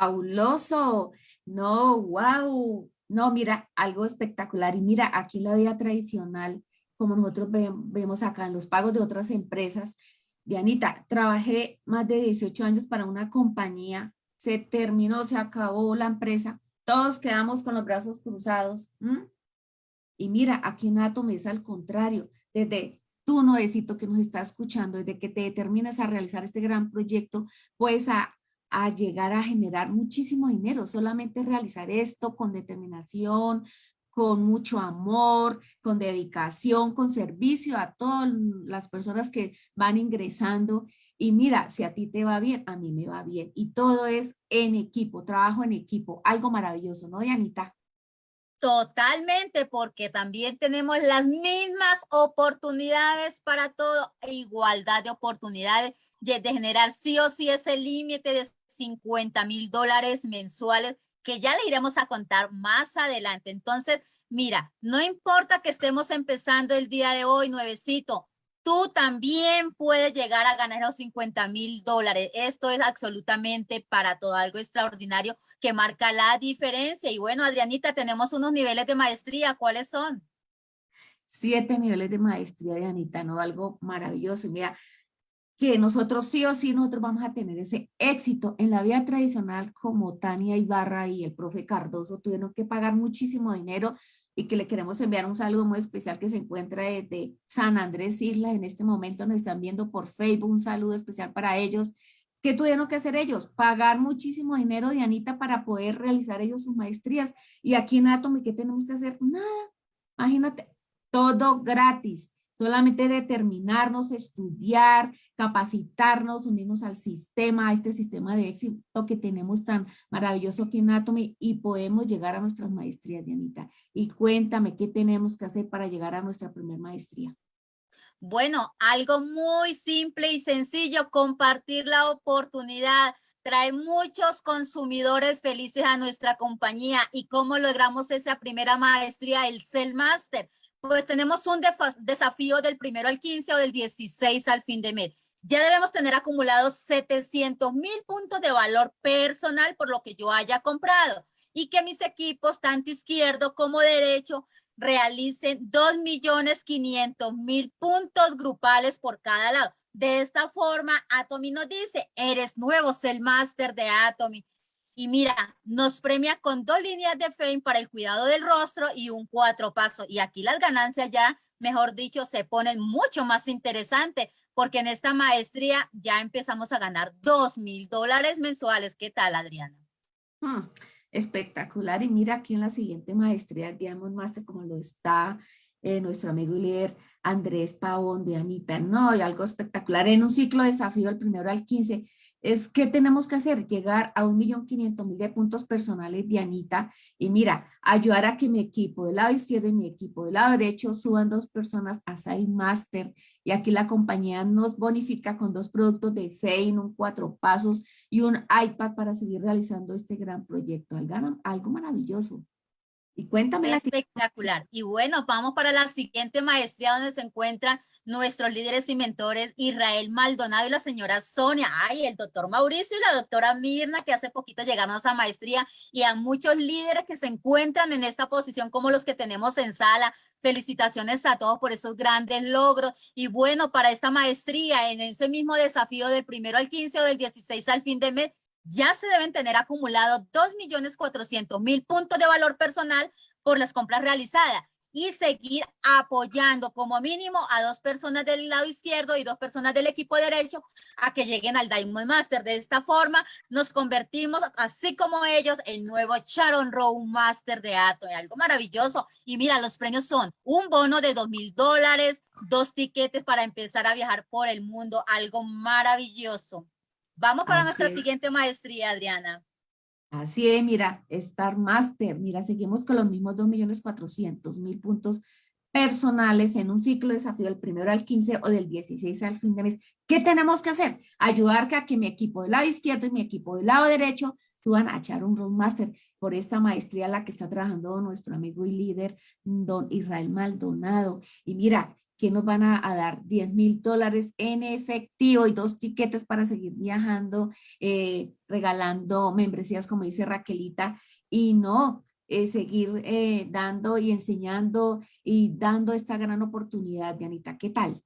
Fabuloso. No, wow. No, mira, algo espectacular. Y mira, aquí la vida tradicional, como nosotros vemos acá en los pagos de otras empresas. Dianita, trabajé más de 18 años para una compañía, se terminó, se acabó la empresa, todos quedamos con los brazos cruzados. Y mira, aquí en Atom es al contrario, desde tú, Noecito, que nos está escuchando, desde que te determinas a realizar este gran proyecto, pues a a llegar a generar muchísimo dinero, solamente realizar esto con determinación, con mucho amor, con dedicación, con servicio a todas las personas que van ingresando. Y mira, si a ti te va bien, a mí me va bien. Y todo es en equipo, trabajo en equipo, algo maravilloso, ¿no, Dianita? Totalmente, porque también tenemos las mismas oportunidades para todo, igualdad de oportunidades de, generar sí o sí ese límite de 50 mil dólares mensuales que ya le iremos a contar más adelante. Entonces, mira, no importa que estemos empezando el día de hoy, nuevecito, tú también puedes llegar a ganar los 50 mil dólares. Esto es absolutamente para todo algo extraordinario que marca la diferencia. Y bueno, Adrianita, tenemos unos niveles de maestría. ¿Cuáles son? Siete niveles de maestría, Adrianita, ¿no? Algo maravilloso. Mira, que nosotros sí o sí nosotros vamos a tener ese éxito en la vida tradicional como Tania Ibarra y el profe Cardoso tuvieron que pagar muchísimo dinero y que le queremos enviar un saludo muy especial que se encuentra desde San Andrés Isla. En este momento nos están viendo por Facebook, un saludo especial para ellos. ¿Qué tuvieron que hacer ellos? Pagar muchísimo dinero, Dianita, para poder realizar ellos sus maestrías. Y aquí en Atomy, ¿qué tenemos que hacer? Nada. Imagínate, todo gratis. Solamente determinarnos, estudiar, capacitarnos, unirnos al sistema, a este sistema de éxito que tenemos tan maravilloso aquí en Atomy y podemos llegar a nuestras maestrías, Dianita. Y cuéntame, ¿qué tenemos que hacer para llegar a nuestra primera maestría? Bueno, algo muy simple y sencillo, compartir la oportunidad, traer muchos consumidores felices a nuestra compañía. ¿Y cómo logramos esa primera maestría, el Cell Master? Pues tenemos un desafío del primero al 15 o del 16 al fin de mes. Ya debemos tener acumulados 700 mil puntos de valor personal por lo que yo haya comprado y que mis equipos, tanto izquierdo como derecho, realicen 2.500.000 puntos grupales por cada lado. De esta forma, Atomy nos dice, eres nuevo, es el máster de Atomy. Y mira, nos premia con dos líneas de fame para el cuidado del rostro y un cuatro paso. Y aquí las ganancias ya, mejor dicho, se ponen mucho más interesantes porque en esta maestría ya empezamos a ganar dos mil dólares mensuales. ¿Qué tal, Adriana? Hmm espectacular. Y mira aquí en la siguiente maestría Diamond Master, como lo está eh, nuestro amigo y Andrés Pavón de Anita. No, y algo espectacular. En un ciclo de desafío, el primero al 15, es que tenemos que hacer, llegar a un millón quinientos mil de puntos personales de Anita y mira, ayudar a que mi equipo del lado izquierdo y mi equipo del lado derecho suban dos personas a Side Master y aquí la compañía nos bonifica con dos productos de Fein, un cuatro pasos y un iPad para seguir realizando este gran proyecto. Algo maravilloso. Y cuéntame. Espectacular. Y bueno, vamos para la siguiente maestría donde se encuentran nuestros líderes y mentores Israel Maldonado y la señora Sonia. Ay, el doctor Mauricio y la doctora Mirna que hace poquito llegaron a esa maestría y a muchos líderes que se encuentran en esta posición como los que tenemos en sala. Felicitaciones a todos por esos grandes logros. Y bueno, para esta maestría en ese mismo desafío del primero al 15 o del 16 al fin de mes, ya se deben tener acumulado 2.400.000 puntos de valor personal por las compras realizadas y seguir apoyando como mínimo a dos personas del lado izquierdo y dos personas del equipo derecho a que lleguen al Diamond Master. De esta forma nos convertimos, así como ellos, en nuevo Sharon Row Master de Ato. Algo maravilloso. Y mira, los premios son un bono de dos mil dólares, dos tiquetes para empezar a viajar por el mundo. Algo maravilloso. Vamos para nuestra siguiente maestría, Adriana. Así es, mira, Star Master, mira, seguimos con los mismos 2.400.000 puntos personales en un ciclo de desafío del primero al 15 o del 16 al fin de mes. ¿Qué tenemos que hacer? Ayudar a que mi equipo del lado izquierdo y mi equipo del lado derecho suban a echar un Roadmaster por esta maestría la que está trabajando nuestro amigo y líder, don Israel Maldonado. Y mira, que nos van a, dar 10 mil dólares en efectivo y dos tiquetes para seguir viajando, eh, regalando membresías, como dice Raquelita, y no eh, seguir eh, dando y enseñando y dando esta gran oportunidad, Dianita. ¿Qué tal?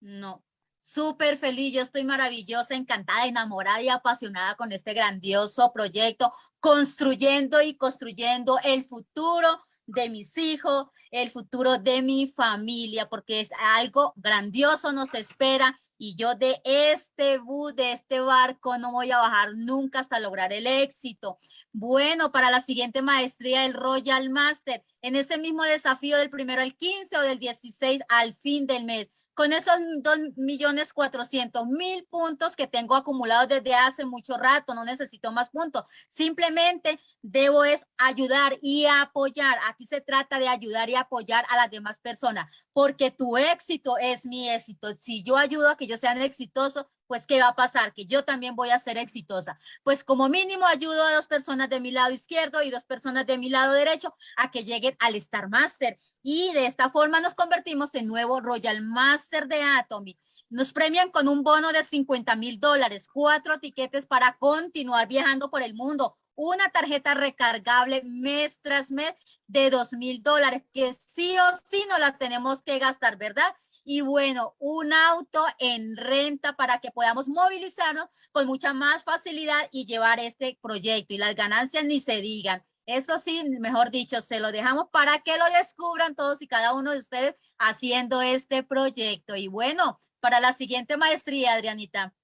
No, súper feliz, yo estoy maravillosa, encantada, enamorada y apasionada con este grandioso proyecto, construyendo y construyendo el futuro de mis hijos, el futuro de mi familia, porque es algo grandioso nos espera y yo de este bus, de este barco, no voy a bajar nunca hasta lograr el éxito. Bueno, para la siguiente maestría del Royal Master, en ese mismo desafío del primero al 15 o del 16 al fin del mes, con esos 2.400.000 puntos que tengo acumulados desde hace mucho rato, no necesito más puntos. Simplemente debo es ayudar y apoyar. Aquí se trata de ayudar y apoyar a las demás personas, porque tu éxito es mi éxito. Si yo ayudo a que ellos sean exitosos, pues ¿qué va a pasar? Que yo también voy a ser exitosa. Pues como mínimo ayudo a dos personas de mi lado izquierdo y dos personas de mi lado derecho a que lleguen al Star Master y de esta forma nos convertimos en nuevo Royal Master de Atomy. Nos premian con un bono de 50 mil dólares, cuatro tiquetes para continuar viajando por el mundo, una tarjeta recargable mes tras mes de 2 mil dólares, que sí o sí no la tenemos que gastar, ¿verdad? Y bueno, un auto en renta para que podamos movilizarnos con mucha más facilidad y llevar este proyecto. Y las ganancias ni se digan. Eso sí, mejor dicho, se lo dejamos para que lo descubran todos y cada uno de ustedes haciendo este proyecto. Y bueno, para la siguiente maestría, Adrianita.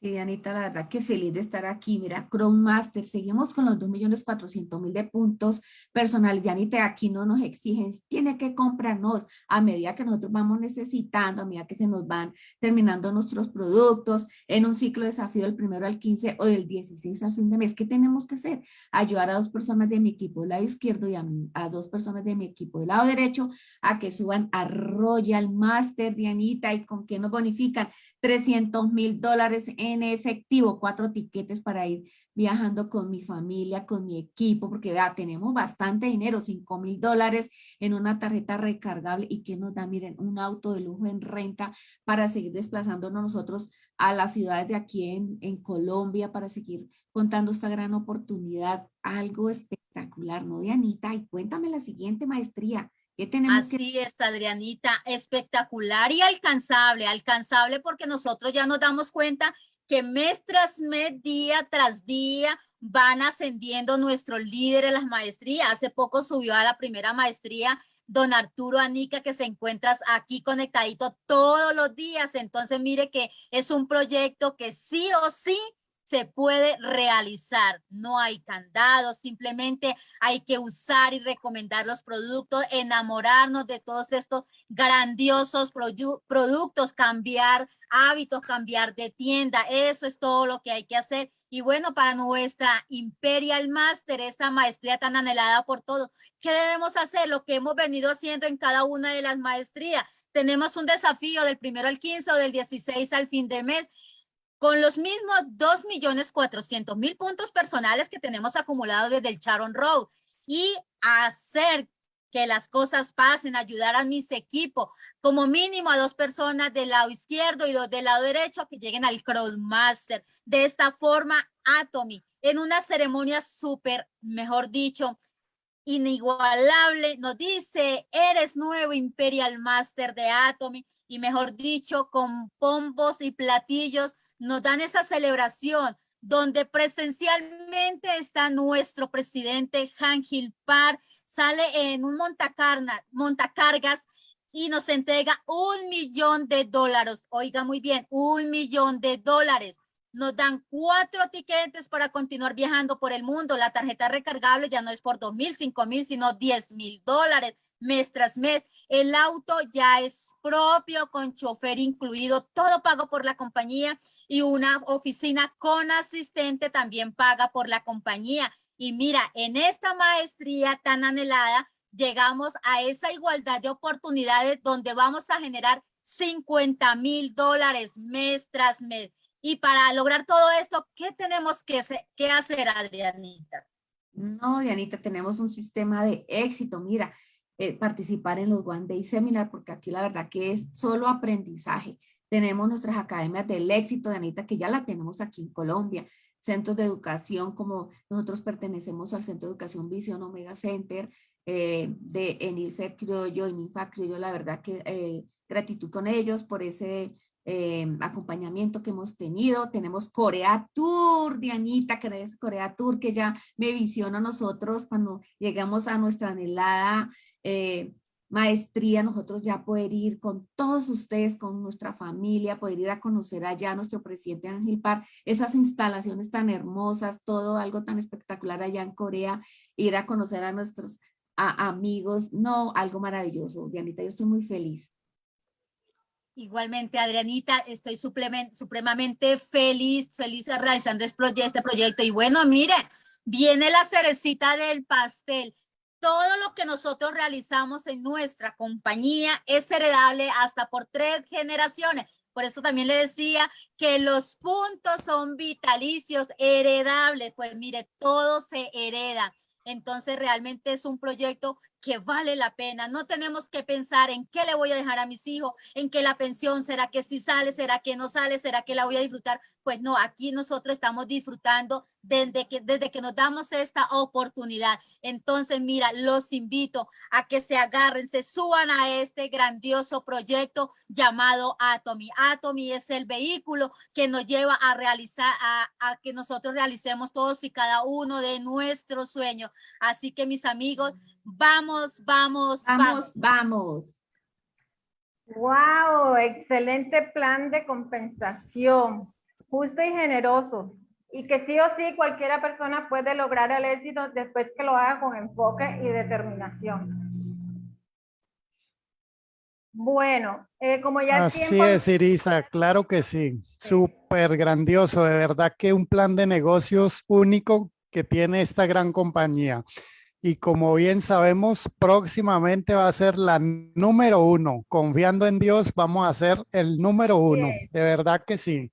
Sí, Anita, la verdad que feliz de estar aquí. Mira, Chrome Master, seguimos con los 2.400.000 de puntos personales. Anita, aquí no nos exigen, tiene que comprarnos a medida que nosotros vamos necesitando, a medida que se nos van terminando nuestros productos en un ciclo de desafío del primero al 15 o del 16 al fin de mes. ¿Qué tenemos que hacer? Ayudar a dos personas de mi equipo del lado izquierdo y a, a dos personas de mi equipo del lado derecho a que suban a Royal Master, Dianita, y con qué nos bonifican 300 mil dólares en efectivo, cuatro tiquetes para ir viajando con mi familia, con mi equipo, porque vea, tenemos bastante dinero, 5 mil dólares en una tarjeta recargable y que nos da, miren, un auto de lujo en renta para seguir desplazándonos nosotros a las ciudades de aquí en, en Colombia para seguir contando esta gran oportunidad, algo espectacular, ¿no, Dianita? Y cuéntame la siguiente maestría. ¿Qué tenemos que Así es, Adrianita, espectacular y alcanzable, alcanzable porque nosotros ya nos damos cuenta que mes tras mes, día tras día, van ascendiendo nuestros líderes las maestrías. Hace poco subió a la primera maestría don Arturo Anica, que se encuentra aquí conectadito todos los días. Entonces, mire que es un proyecto que sí o sí se puede realizar. No hay candados, simplemente hay que usar y recomendar los productos, enamorarnos de todos estos grandiosos productos, cambiar hábitos, cambiar de tienda. Eso es todo lo que hay que hacer. Y bueno, para nuestra Imperial Master, esa maestría tan anhelada por todos, ¿qué debemos hacer? Lo que hemos venido haciendo en cada una de las maestrías. Tenemos un desafío del primero al 15 o del 16 al fin de mes con los mismos 2.400.000 puntos personales que tenemos acumulados desde el Charon Road y hacer que las cosas pasen, ayudar a mis equipos, como mínimo a dos personas del lado izquierdo y dos del lado derecho que lleguen al Crossmaster. De esta forma, Atomy, en una ceremonia súper, mejor dicho, inigualable, nos dice, eres nuevo Imperial Master de Atomy, y mejor dicho, con pombos y platillos, nos dan esa celebración donde presencialmente está nuestro presidente Han Par, sale en un montacarna, montacargas y nos entrega un millón de dólares. Oiga muy bien, un millón de dólares. Nos dan cuatro tiquetes para continuar viajando por el mundo. La tarjeta recargable ya no es por dos mil, cinco mil, sino diez mil dólares mes tras mes. El auto ya es propio con chofer incluido, todo pago por la compañía y una oficina con asistente también paga por la compañía. Y mira, en esta maestría tan anhelada, llegamos a esa igualdad de oportunidades donde vamos a generar 50 mil dólares mes tras mes. Y para lograr todo esto, ¿qué tenemos que, que hacer, Adrianita? No, Dianita, tenemos un sistema de éxito. Mira, eh, participar en los One Day Seminar, porque aquí la verdad que es solo aprendizaje. Tenemos nuestras academias del éxito de Anita, que ya la tenemos aquí en Colombia. Centros de educación, como nosotros pertenecemos al Centro de Educación Visión Omega Center, eh, de Enilfer Criollo y Minfa Criollo, la verdad que eh, gratitud con ellos por ese acompañamiento que hemos tenido. Tenemos Corea Tour, Dianita, que es Corea Tour, que ya me visiona a nosotros cuando llegamos a nuestra anhelada eh, maestría, nosotros ya poder ir con todos ustedes, con nuestra familia, poder ir a conocer allá a nuestro presidente Ángel Par, esas instalaciones tan hermosas, todo algo tan espectacular allá en Corea, ir a conocer a nuestros amigos, no, algo maravilloso. Dianita, yo estoy muy feliz. Igualmente, Adrianita, estoy supremamente feliz, feliz realizando este, este proyecto. Y bueno, mire, viene la cerecita del pastel todo lo que nosotros realizamos en nuestra compañía es heredable hasta por tres generaciones. Por eso también le decía que los puntos son vitalicios, heredables. Pues mire, todo se hereda. Entonces realmente es un proyecto que vale la pena. No tenemos que pensar en qué le voy a dejar a mis hijos, en qué la pensión, será que si sale, será que no sale, será que la voy a disfrutar. Pues no, aquí nosotros estamos disfrutando desde que, desde que nos damos esta oportunidad. Entonces, mira, los invito a que se agarren, se suban a este grandioso proyecto llamado Atomy. Atomy es el vehículo que nos lleva a realizar, a, a que nosotros realicemos todos y cada uno de nuestros sueños. Así que mis amigos, Vamos, vamos, vamos, vamos. Wow, excelente plan de compensación. justo y generoso. Y que sí o sí cualquiera persona puede lograr el éxito después que lo haga con enfoque y determinación. Bueno, eh, como ya Así tiempo... es, Irisa, claro que sí. Súper grandioso, de verdad que un plan de negocios único que tiene esta gran compañía. Y como bien sabemos, próximamente va a ser la número uno. Confiando en Dios, vamos a ser el número uno. De verdad que sí.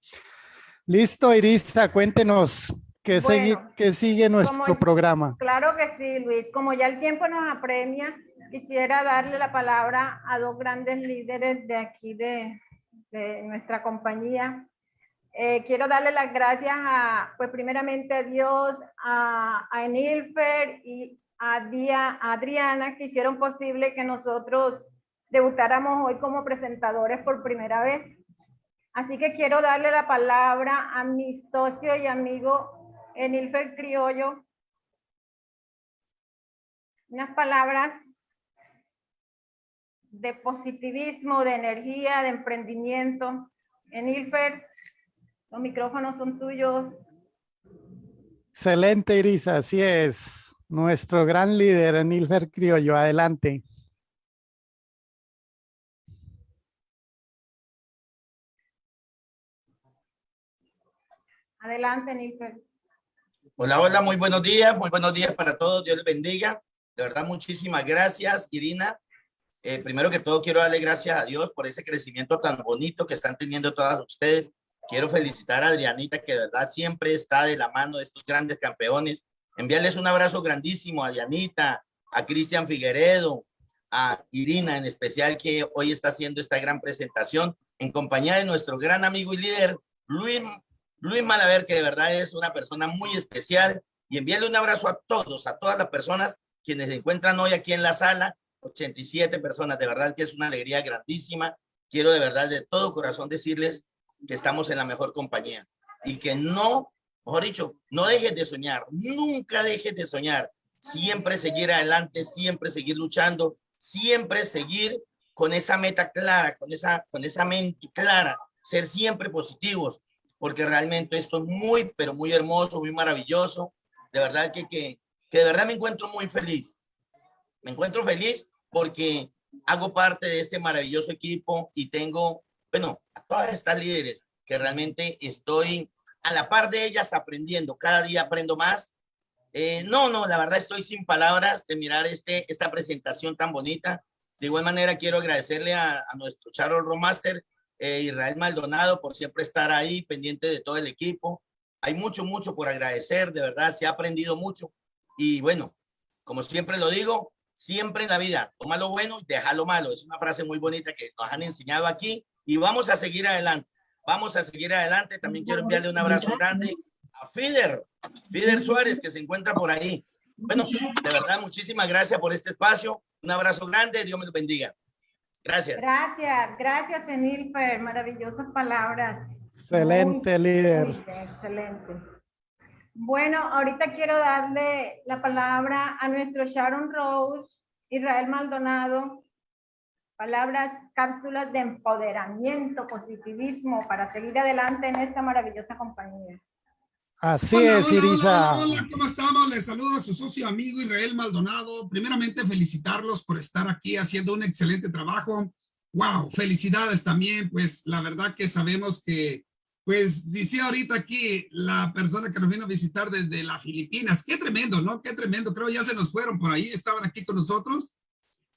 Listo, Irisa, cuéntenos qué, Bueno, qué sigue nuestro como- programa. Claro que sí, Luis. Como ya el tiempo nos apremia, quisiera darle la palabra a dos grandes líderes de aquí de, de nuestra compañía. Eh, quiero darle las gracias a, pues primeramente a Dios, a, a Enilfer y a, Dia- a Adriana que hicieron posible que nosotros debutáramos hoy como presentadores por primera vez. Así que quiero darle la palabra a mi socio y amigo Enilfer Criollo, unas palabras de positivismo, de energía, de emprendimiento. En Ilfer, los micrófonos son tuyos. Excelente, Irisa, así es. Nuestro gran líder, Nilfer Criollo, adelante. Adelante, Nilfer. Hola, hola, muy buenos días, muy buenos días para todos, Dios les bendiga. De verdad, muchísimas gracias, Irina. Eh, primero que todo, quiero darle gracias a Dios por ese crecimiento tan bonito que están teniendo todas ustedes. Quiero felicitar a Adrianita, que de verdad siempre está de la mano de estos grandes campeones. Enviarles un abrazo grandísimo a Adrianita, a Cristian Figueredo, a Irina en especial, que hoy está haciendo esta gran presentación en compañía de nuestro gran amigo y líder, Luis Luis Malaver, que de verdad es una persona muy especial, y enviarle un abrazo a todos, a todas las personas quienes se encuentran hoy aquí en la sala, 87 personas, de verdad que es una alegría grandísima. Quiero de verdad de todo corazón decirles que estamos en la mejor compañía y que no, mejor dicho, no dejes de soñar, nunca dejes de soñar, siempre seguir adelante, siempre seguir luchando, siempre seguir con esa meta clara, con esa, con esa mente clara, ser siempre positivos, porque realmente esto es muy, pero muy hermoso, muy maravilloso. De verdad que, que, que de verdad me encuentro muy feliz. Me encuentro feliz porque hago parte de este maravilloso equipo y tengo, bueno, a todas estas líderes que realmente estoy a la par de ellas aprendiendo. Cada día aprendo más. Eh, no, no, la verdad estoy sin palabras de mirar este, esta presentación tan bonita. De igual manera quiero agradecerle a, nuestro Charles Romaster, eh, Israel Maldonado, por siempre estar ahí pendiente de todo el equipo. Hay mucho, mucho por agradecer, de verdad, se ha aprendido mucho. Y bueno, como siempre lo digo, siempre en la vida, toma lo bueno y deja lo malo. Es una frase muy bonita que nos han enseñado aquí y vamos a seguir adelante. Vamos a seguir adelante. También quiero enviarle un abrazo grande a Fider, Fider Suárez, que se encuentra por ahí. Bueno, de verdad, muchísimas gracias por este espacio. Un abrazo grande. Dios me lo bendiga. Gracias. Gracias, gracias, Enilfer. Maravillosas palabras. Excelente, Muy, líder. muy bien, excelente. Bueno, ahorita quiero darle la palabra a nuestro Sharon Rose, Israel Maldonado. Palabras, cápsulas de empoderamiento, positivismo para seguir adelante en esta maravillosa compañía. Así Hola, es, hola, hola, Irisa. Hola, hola, ¿cómo estamos? Les saludo a su socio amigo Israel Maldonado. Primeramente, felicitarlos por estar aquí haciendo un excelente trabajo. Wow, felicidades también, pues la verdad que sabemos que, pues dice ahorita aquí la persona que nos vino a visitar desde las Filipinas. Qué tremendo, ¿no? Qué tremendo. Creo ya se nos fueron por ahí, estaban aquí con nosotros.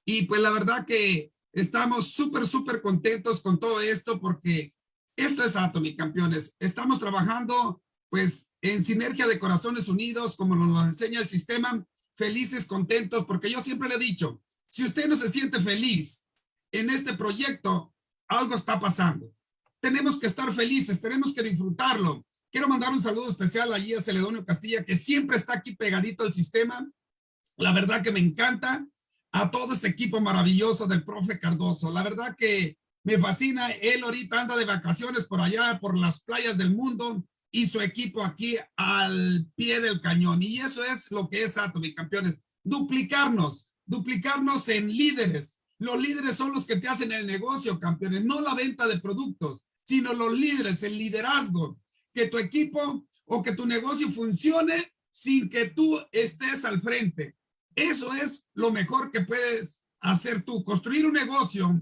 Y pues la verdad que estamos súper, súper contentos con todo esto porque esto es Atomic, campeones. Estamos trabajando pues en sinergia de corazones unidos, como nos enseña el sistema, felices, contentos, porque yo siempre le he dicho, si usted no se siente feliz en este proyecto, algo está pasando. Tenemos que estar felices, tenemos que disfrutarlo. Quiero mandar un saludo especial allí a Celedonio Castilla, que siempre está aquí pegadito al sistema. La verdad que me encanta a todo este equipo maravilloso del profe Cardoso. La verdad que me fascina. Él ahorita anda de vacaciones por allá, por las playas del mundo y su equipo aquí al pie del cañón. Y eso es lo que es Atomic, campeones. Duplicarnos, duplicarnos en líderes. Los líderes son los que te hacen el negocio, campeones, no la venta de productos, sino los líderes, el liderazgo, que tu equipo o que tu negocio funcione sin que tú estés al frente. Eso es lo mejor que puedes hacer tú, construir un negocio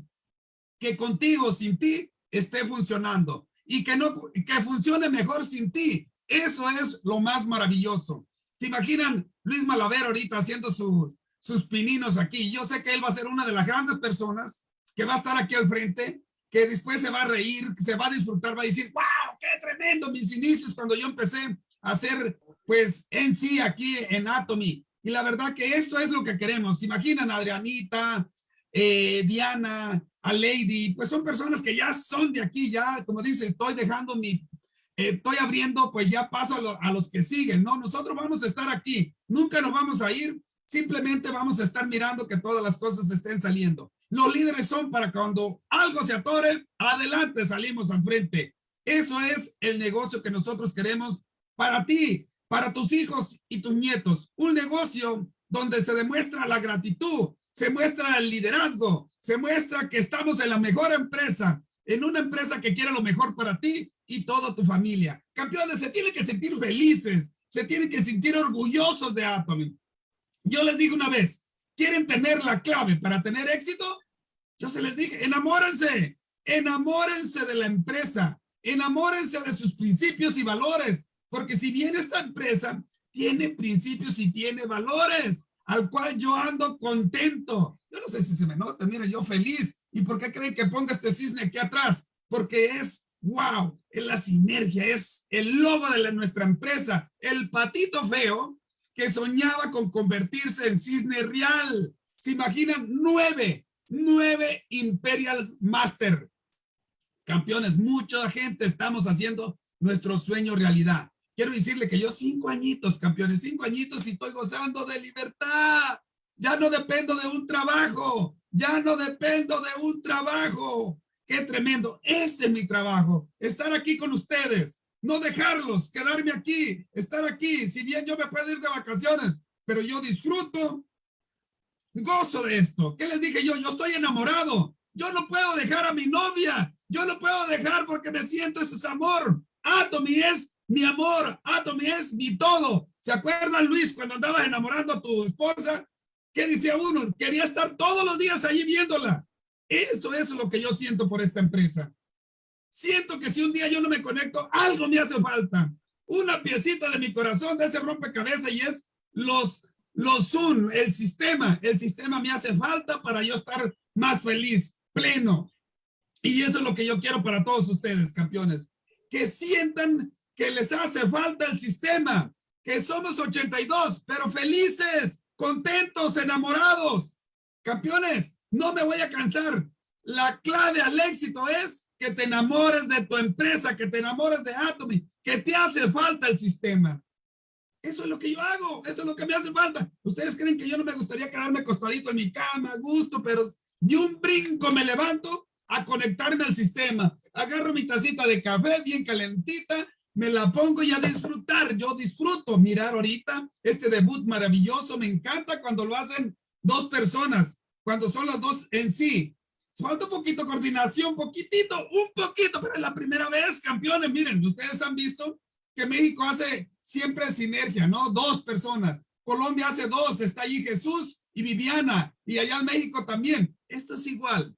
que contigo, sin ti, esté funcionando y que no que funcione mejor sin ti. Eso es lo más maravilloso. ¿Se imaginan Luis Malaver ahorita haciendo sus, sus pininos aquí? Yo sé que él va a ser una de las grandes personas que va a estar aquí al frente, que después se va a reír, se va a disfrutar, va a decir, wow, qué tremendo mis inicios cuando yo empecé a hacer, pues, en sí aquí en Atomy. Y la verdad que esto es lo que queremos. ¿Se imaginan Adrianita, eh, Diana, a Lady? Pues son personas que ya son de aquí, ya, como dice, estoy dejando mi, eh, estoy abriendo, pues ya paso a, a los que siguen, ¿no? Nosotros vamos a estar aquí, nunca nos vamos a ir, simplemente vamos a estar mirando que todas las cosas estén saliendo. Los líderes son para cuando algo se atore, adelante salimos al frente. Eso es el negocio que nosotros queremos para ti para tus hijos y tus nietos. Un negocio donde se demuestra la gratitud, se muestra el liderazgo, se muestra que estamos en la mejor empresa, en una empresa que quiere lo mejor para ti y toda tu familia. Campeones, se tienen que sentir felices, se tienen que sentir orgullosos de Atomy. Yo les digo una vez, ¿quieren tener la clave para tener éxito? Yo se les dije, enamórense, enamórense de la empresa, enamórense de sus principios y valores, porque si bien esta empresa tiene principios y tiene valores, al cual yo ando contento. Yo no sé si se me nota, mira, yo feliz. ¿Y por qué creen que ponga este cisne aquí atrás? Porque es, wow, es la sinergia, es el logo de nuestra empresa. El patito feo que soñaba con convertirse en cisne real. ¿Se imaginan? Nueve, nueve Imperial Master. Campeones, mucha gente estamos haciendo nuestro sueño realidad. Quiero decirle que yo cinco añitos, campeones, cinco añitos y estoy gozando de libertad. Ya no dependo de un trabajo. Ya no dependo de un trabajo. Qué tremendo. Este es mi trabajo. Estar aquí con ustedes. No dejarlos, quedarme aquí, estar aquí. Si bien yo me puedo ir de vacaciones, pero yo disfruto, gozo de esto. ¿Qué les dije yo? Yo estoy enamorado. Yo no puedo dejar a mi novia. Yo no puedo dejar porque me siento ese amor. Atomy es mi amor, Atomy es mi todo. ¿Se acuerdan, Luis, cuando andabas enamorando a tu esposa? ¿Qué decía uno? Quería estar todos los días allí viéndola. Eso es lo que yo siento por esta empresa. Siento que si un día yo no me conecto, algo me hace falta. Una piecita de mi corazón de ese rompecabezas y es los, los Zoom, el sistema. El sistema me hace falta para yo estar más feliz, pleno. Y eso es lo que yo quiero para todos ustedes, campeones. Que sientan que les hace falta el sistema, que somos 82, pero felices, contentos, enamorados. Campeones, no me voy a cansar. La clave al éxito es que te enamores de tu empresa, que te enamores de Atomy, que te hace falta el sistema. Eso es lo que yo hago, eso es lo que me hace falta. Ustedes creen que yo no me gustaría quedarme acostadito en mi cama, gusto, pero de un brinco me levanto a conectarme al sistema. Agarro mi tacita de café bien calentita, me la pongo y a disfrutar. Yo disfruto mirar ahorita este debut maravilloso. Me encanta cuando lo hacen dos personas, cuando son los dos en sí. Falta un poquito coordinación, poquitito, un poquito, pero es la primera vez, campeones. Miren, ustedes han visto que México hace siempre sinergia, ¿no? Dos personas. Colombia hace dos, está allí Jesús y Viviana, y allá en México también. Esto es igual.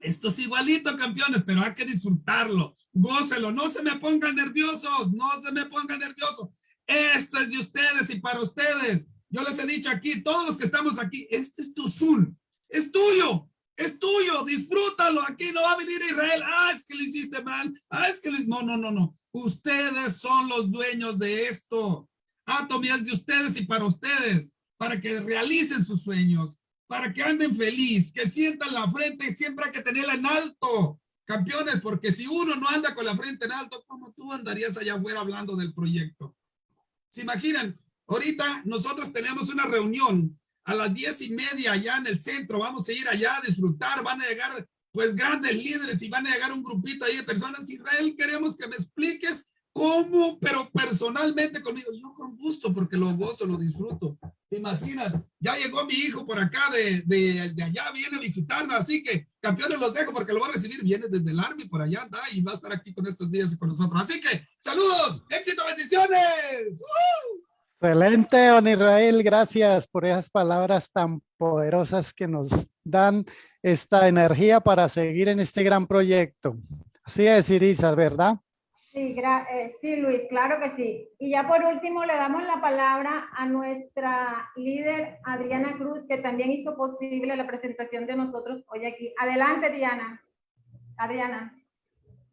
Esto es igualito, campeones, pero hay que disfrutarlo gócelo, no se me pongan nerviosos, no se me pongan nerviosos. Esto es de ustedes y para ustedes. Yo les he dicho aquí, todos los que estamos aquí, este es tu Zoom, es tuyo, es tuyo, disfrútalo. Aquí no va a venir Israel, ah, es que lo hiciste mal, ah, es que lo... No, no, no, no. Ustedes son los dueños de esto. Atomy es de ustedes y para ustedes, para que realicen sus sueños, para que anden feliz, que sientan la frente, siempre hay que tenerla en alto. Campeones, porque si uno no anda con la frente en alto, ¿cómo tú andarías allá afuera hablando del proyecto? ¿Se imaginan? Ahorita nosotros tenemos una reunión a las diez y media allá en el centro. Vamos a ir allá a disfrutar. Van a llegar pues grandes líderes y van a llegar un grupito ahí de personas. Israel, queremos que me expliques cómo, pero personalmente conmigo. Yo con gusto porque lo gozo, lo disfruto. ¿Te imaginas? Ya llegó mi hijo por acá de, de, de allá, viene a visitarnos, así que campeones los dejo porque lo va a recibir, viene desde el Army por allá, anda, y va a estar aquí con estos días y con nosotros. Así que, saludos, éxito, bendiciones. ¡Uh! Excelente, don Israel. Gracias por esas palabras tan poderosas que nos dan esta energía para seguir en este gran proyecto. Así es, Irisa, ¿verdad? Sí, eh, sí, Luis, claro que sí. Y ya por último le damos la palabra a nuestra líder Adriana Cruz, que también hizo posible la presentación de nosotros hoy aquí. Adelante, Diana. Adriana.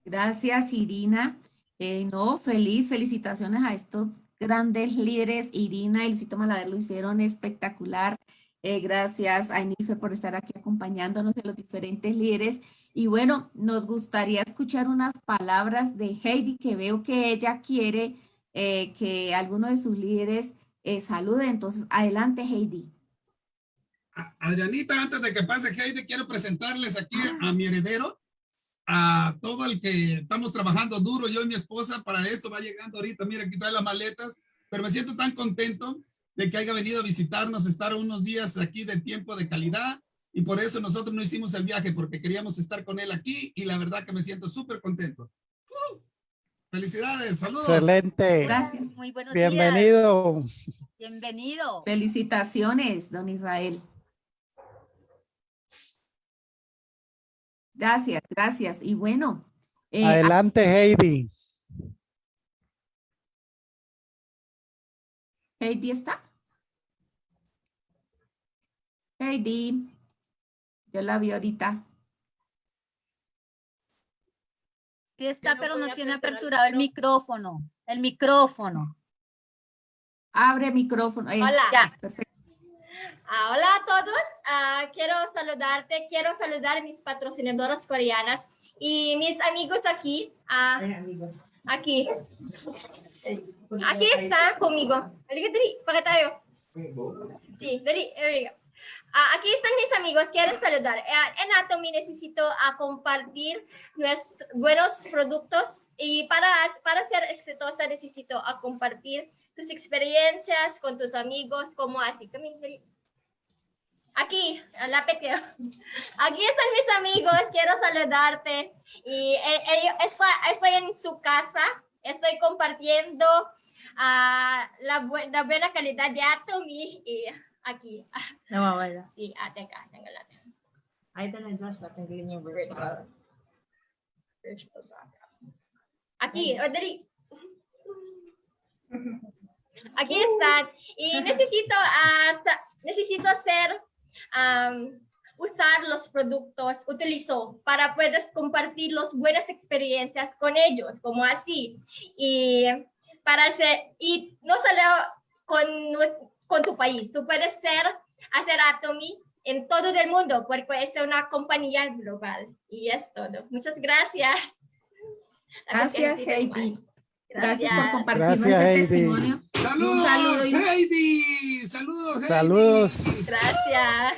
Gracias, Irina. Eh, no, feliz, felicitaciones a estos grandes líderes. Irina y Luisito Malaver lo hicieron espectacular. Eh, gracias a Enife por estar aquí acompañándonos de los diferentes líderes. Y bueno, nos gustaría escuchar unas palabras de Heidi, que veo que ella quiere eh, que alguno de sus líderes eh, salude. Entonces, adelante, Heidi. Adrianita, antes de que pase Heidi, quiero presentarles aquí a mi heredero, a todo el que estamos trabajando duro, yo y mi esposa, para esto va llegando ahorita, mira, aquí trae las maletas, pero me siento tan contento de que haya venido a visitarnos, estar unos días aquí de tiempo de calidad, y por eso nosotros no hicimos el viaje, porque queríamos estar con él aquí, y la verdad que me siento súper contento. ¡Uh! Felicidades, saludos. Excelente. Gracias. Muy buenos Bienvenido. días. Bienvenido. Felicitaciones, don Israel. Gracias, gracias. Y bueno. eh, Adelante, Heidi. Heidi está. Heidi. Yo la vi ahorita. Sí está, no pero no tiene el aperturado el micrófono. El micrófono. Abre micrófono. Ahí Hola. Perfecto. Ah, hola a todos, Ah, quiero saludarte, quiero saludar a mis patrocinadoras coreanas y mis amigos aquí. ah, aquí. Aquí está conmigo. Sí, dali, Ah, aquí están mis amigos, quieren saludar. Ah, en Atomy necesito ah, compartir nuestros buenos productos y para, para ser exitosa necesito ah, compartir tus experiencias con tus amigos, como así. Aquí, lapit kayo. Aquí están mis amigos, quiero saludarte. Y eh, ellos, estoy, estoy en su casa, estoy compartiendo ah, la, bu- la buena calidad de Atomy y aquí. Nawawala. Sí, ah, teka, teka lang. Ay, ito na Joshua. Tanggalin yung virtual. Virtual background. Aquí, dali. Aquí están. Y necesito, ah, sa- necesito hacer, am, usar los productos, utilizo para puedes compartir las buenas experiencias con ellos, como así. Y para hacer, y no solo con, con tu país, tú puedes ser, hacer Atomy en todo el mundo, porque es una compañía global. Y es todo. Muchas gracias. Gracias, Heidi. Gracias por compartir Gracias, nuestro Heidi. testimonio. Saludos, Un saludo y- Heidi. Saludos, Heidi. Saludos. Gracias.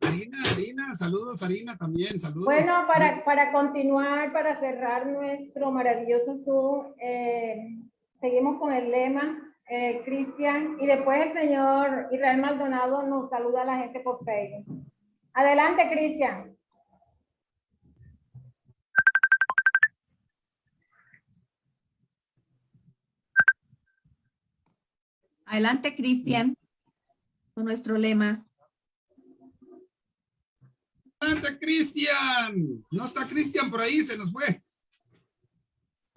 Arina, Arina, saludos, Arina también, saludos. Bueno, para, para continuar, para cerrar nuestro maravilloso Zoom, eh, seguimos con el lema, eh, Cristian, y después el señor Israel Maldonado nos saluda a la gente por Facebook. Adelante, Cristian. Adelante, Cristian, con nuestro lema. Adelante, Cristian. No está Cristian por ahí, se nos fue.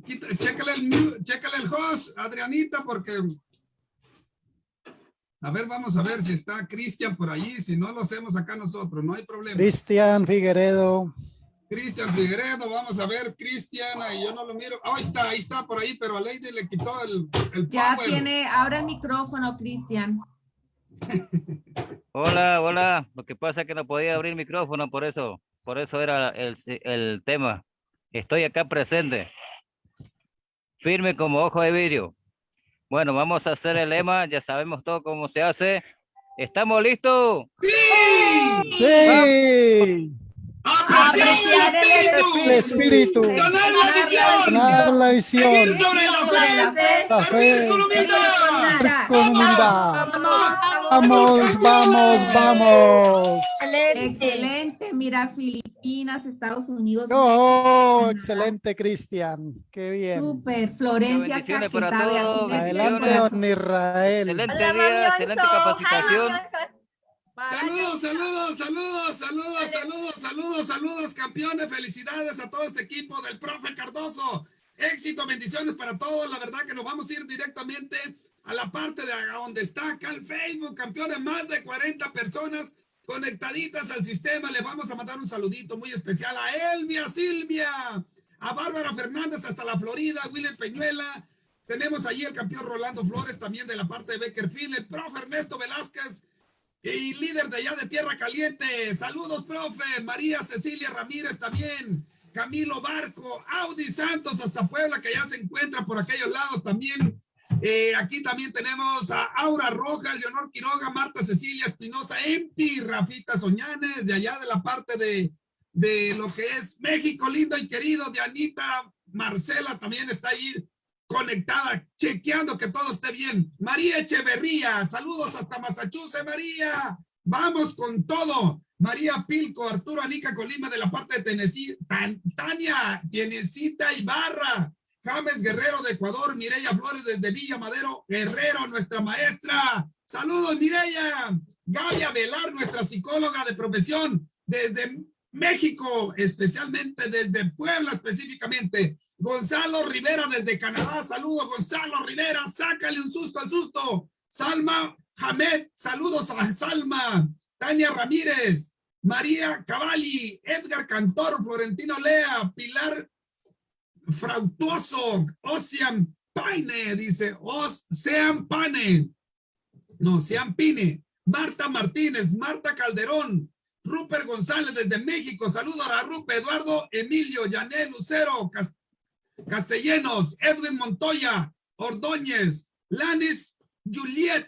Chécale el, chécale el host, Adrianita, porque... A ver, vamos a ver si está Cristian por ahí. Si no, lo hacemos acá nosotros, no hay problema. Cristian Figueredo. Cristian Figueredo, vamos a ver, Cristian, ahí yo no lo miro. Oh, ahí está, ahí está por ahí, pero a Lady le quitó el, el Ya power. tiene, ahora el micrófono, Cristian. Hola, hola. Lo que pasa es que no podía abrir micrófono, por eso, por eso era el, el tema. Estoy acá presente. Firme como ojo de vidrio. Bueno, vamos a hacer el lema, ya sabemos todo cómo se hace. ¿Estamos listos? ¡Sí! Sí. Apreciar el espíritu. El espíritu. Ganar la visión. Ganar la visión. Seguir sobre la fe. fe. La fe. con humildad. Vamos, vamos, vamos. Excelente. Mira, Filipinas, Estados Unidos. Oh, excelente, Cristian. Qué bien. Súper. Florencia Caquetá, Adelante, don Israel. Excelente Hola, día, Mami excelente. Hi, capacitación. Saludos, saludos, saludos, saludos, saludos, saludos, saludos, campeones. Felicidades a todo este equipo del profe Cardoso. Éxito, bendiciones para todos. La verdad que nos vamos a ir directamente a la parte de donde está acá el Facebook, campeones, más de 40 personas conectaditas al sistema. Les vamos a mandar un saludito muy especial a Elvia Silvia, a Bárbara Fernández hasta la Florida, William Peñuela. Tenemos allí el campeón Rolando Flores también de la parte de Beckerfield, el profe Ernesto Velázquez, y líder de allá de Tierra Caliente. Saludos, profe. María Cecilia Ramírez también. Camilo Barco, Audi Santos hasta Puebla, que ya se encuentra por aquellos lados también. Eh, aquí también tenemos a Aura Rojas, Leonor Quiroga, Marta Cecilia Espinosa, Empi, Rafita Soñanes, de allá de la parte de, de lo que es México lindo y querido, de Anita Marcela también está ahí conectada, chequeando que todo esté bien. María Echeverría, saludos hasta Massachusetts, María. Vamos con todo. María Pilco, Arturo Anica Colima de la parte de Tennessee, Tan- Tania, Tienecita Ibarra, James Guerrero de Ecuador, Mireya Flores desde Villa Madero, Guerrero, nuestra maestra. Saludos, Mireya. Gaby Velar, nuestra psicóloga de profesión, desde México, especialmente desde Puebla específicamente. Gonzalo Rivera desde Canadá, saludos Gonzalo Rivera, sácale un susto al susto. Salma Hamed, saludos a Salma. Tania Ramírez, María Cavalli, Edgar Cantor, Florentino Lea, Pilar Frautuoso, Ocean Paine, dice, Ocean Pane, no, Sean Pine, Marta Martínez, Marta Calderón, Rupert González desde México, saludos a Rupert, Eduardo Emilio, Yanel Lucero, Cas- Castellanos, Edwin Montoya, Ordóñez, Lanis, Juliet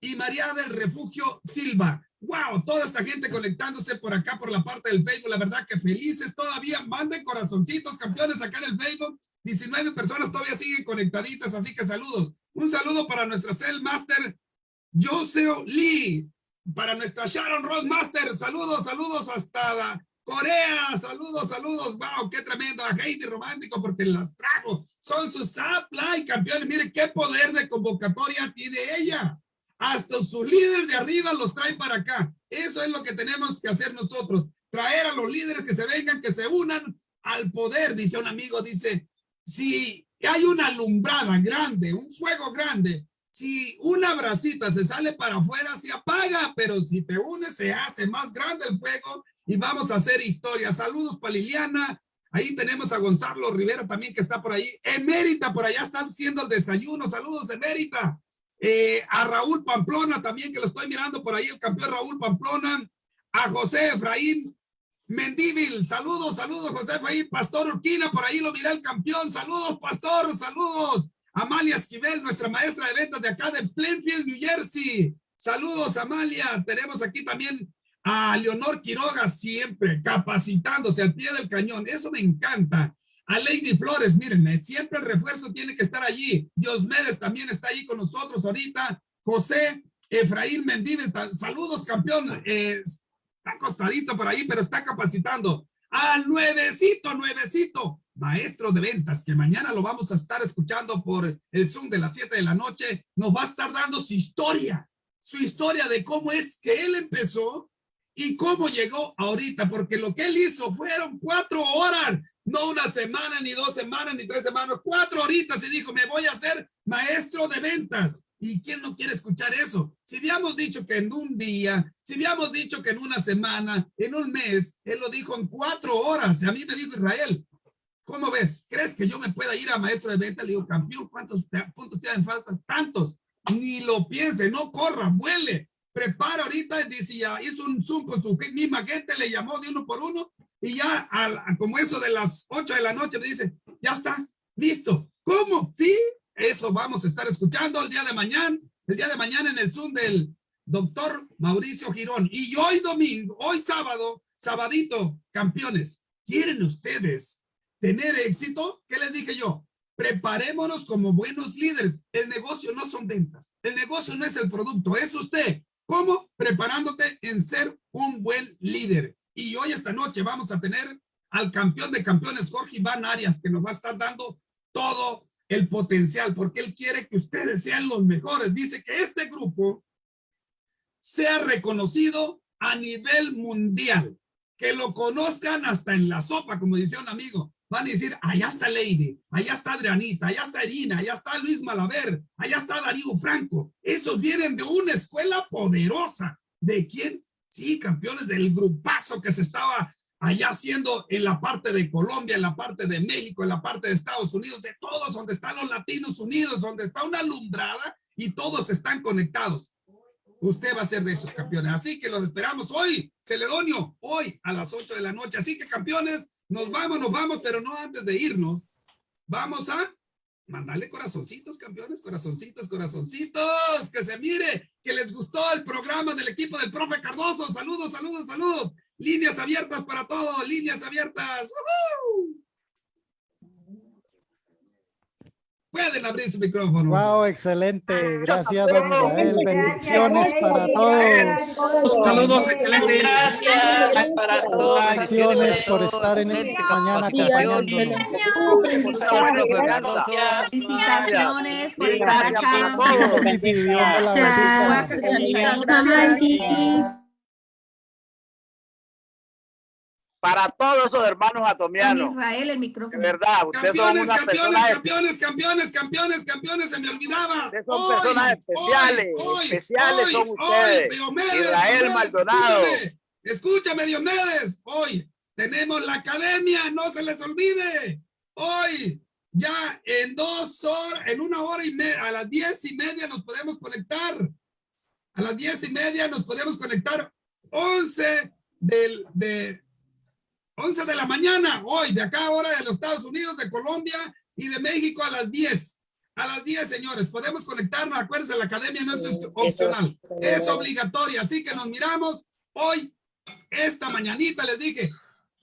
y María del Refugio Silva. Wow, toda esta gente conectándose por acá por la parte del Facebook, la verdad que felices todavía, manden corazoncitos, campeones acá en el Facebook, 19 personas todavía siguen conectaditas, así que saludos. Un saludo para nuestra Cell Master, Joseo Lee, para nuestra Sharon Ross Master, saludos, saludos hasta Corea, saludos, saludos, wow, qué tremendo, a Heidi Romántico porque las trajo, son sus supply campeones, miren qué poder de convocatoria tiene ella, hasta sus líderes de arriba los trae para acá, eso es lo que tenemos que hacer nosotros, traer a los líderes que se vengan, que se unan al poder, dice un amigo, dice, si hay una alumbrada grande, un fuego grande, si una bracita se sale para afuera, se apaga, pero si te unes, se hace más grande el fuego y vamos a hacer historia. Saludos para Liliana. Ahí tenemos a Gonzalo Rivera también que está por ahí. Emérita, por allá están haciendo el desayuno. Saludos, Emérita. Eh, a Raúl Pamplona también, que lo estoy mirando por ahí, el campeón Raúl Pamplona. A José Efraín Mendívil. Saludos, saludos, José Efraín. Pastor Urquina, por ahí lo miré el campeón. Saludos, pastor, saludos. Amalia Esquivel, nuestra maestra de ventas de acá de Plainfield, New Jersey. Saludos, Amalia. Tenemos aquí también a Leonor Quiroga, siempre capacitándose al pie del cañón. Eso me encanta. A Lady Flores, miren, siempre el refuerzo tiene que estar allí. Dios Méndez también está ahí con nosotros ahorita. José Efraín Mendívil, saludos, campeón. Eh, está acostadito por ahí, pero está capacitando. Al nuevecito, nuevecito, maestro de ventas, que mañana lo vamos a estar escuchando por el Zoom de las 7 de la noche, nos va a estar dando su historia, su historia de cómo es que él empezó y cómo llegó ahorita, porque lo que él hizo fueron cuatro horas, no una semana, ni dos semanas, ni tres semanas, cuatro horitas y dijo, me voy a hacer maestro de ventas. ¿Y quién no quiere escuchar eso? Si habíamos dicho que en un día, si habíamos dicho que en una semana, en un mes, él lo dijo en cuatro horas. A mí me dijo Israel, ¿cómo ves? ¿Crees que yo me pueda ir a maestro de ventas? Le digo, campeón, ¿cuántos puntos te hacen falta? Tantos. Ni lo piense, no corra, vuele. Prepara ahorita, dice, ya hizo un Zoom con su misma gente, le llamó de uno por uno y ya al- como eso de las ocho de la noche me dice, ya está, listo. ¿Cómo? Sí, eso vamos a estar escuchando el día de mañana, el día de mañana en el Zoom del doctor Mauricio Girón. Y hoy domingo, hoy sábado, sabadito, campeones, ¿quieren ustedes tener éxito? ¿Qué les dije yo? Preparémonos como buenos líderes. El negocio no son ventas. El negocio no es el producto, es usted. ¿Cómo? Preparándote en ser un buen líder. Y hoy esta noche vamos a tener al campeón de campeones, Jorge Iván Arias, que nos va a estar dando todo el potencial, porque él quiere que ustedes sean los mejores. Dice que este grupo sea reconocido a nivel mundial, que lo conozcan hasta en la sopa, como decía un amigo. Van a decir, allá está Lady, allá está Adrianita, allá está Irina, allá está Luis Malaver, allá está Darío Franco. Esos vienen de una escuela poderosa. ¿De quién? Sí, campeones del grupazo que se estaba allá haciendo en la parte de Colombia, en la parte de México, en la parte de Estados Unidos, de todos, donde están los latinos unidos, donde está una alumbrada y todos están conectados. Usted va a ser de esos campeones. Así que los esperamos hoy, Celedonio, hoy a las 8 de la noche. Así que campeones, nos vamos, nos vamos, pero no antes de irnos. Vamos a mandarle corazoncitos, campeones, corazoncitos, corazoncitos, que se mire, que les gustó el programa del equipo del profe Cardoso. Saludos, saludos, saludos. Líneas abiertas para todos, líneas abiertas. Pueden abrir su micrófono. Wow, excelente. Gracias, don Israel. Bendiciones para todos. Saludos, excelente. Gracias para todos. Bendiciones por estar en esta mañana. Felicitaciones por estar acá. Para todos esos hermanos atomianos. Israel, el De micrófono. verdad, ustedes son Campeones, unas campeones, campeones, campeones, campeones, campeones, se me olvidaba. ustedes son Hoy, personas especiales, hoy, hoy, especiales hoy, son hoy, ustedes. Diomedes, Israel Diomedes, Maldonado. Escúchame, escúchame, Diomedes. Hoy tenemos la academia, no se les olvide. Hoy, ya en dos horas, en una hora y media, a las diez y media nos podemos conectar. A las diez y media nos podemos conectar. Once del, de, 11 de la mañana, hoy, de acá ahora de los Estados Unidos, de Colombia y de México a las 10. A las 10, señores, podemos conectarnos. Acuérdense, la academia no es opcional, es obligatoria. Así que nos miramos hoy, esta mañanita, les dije,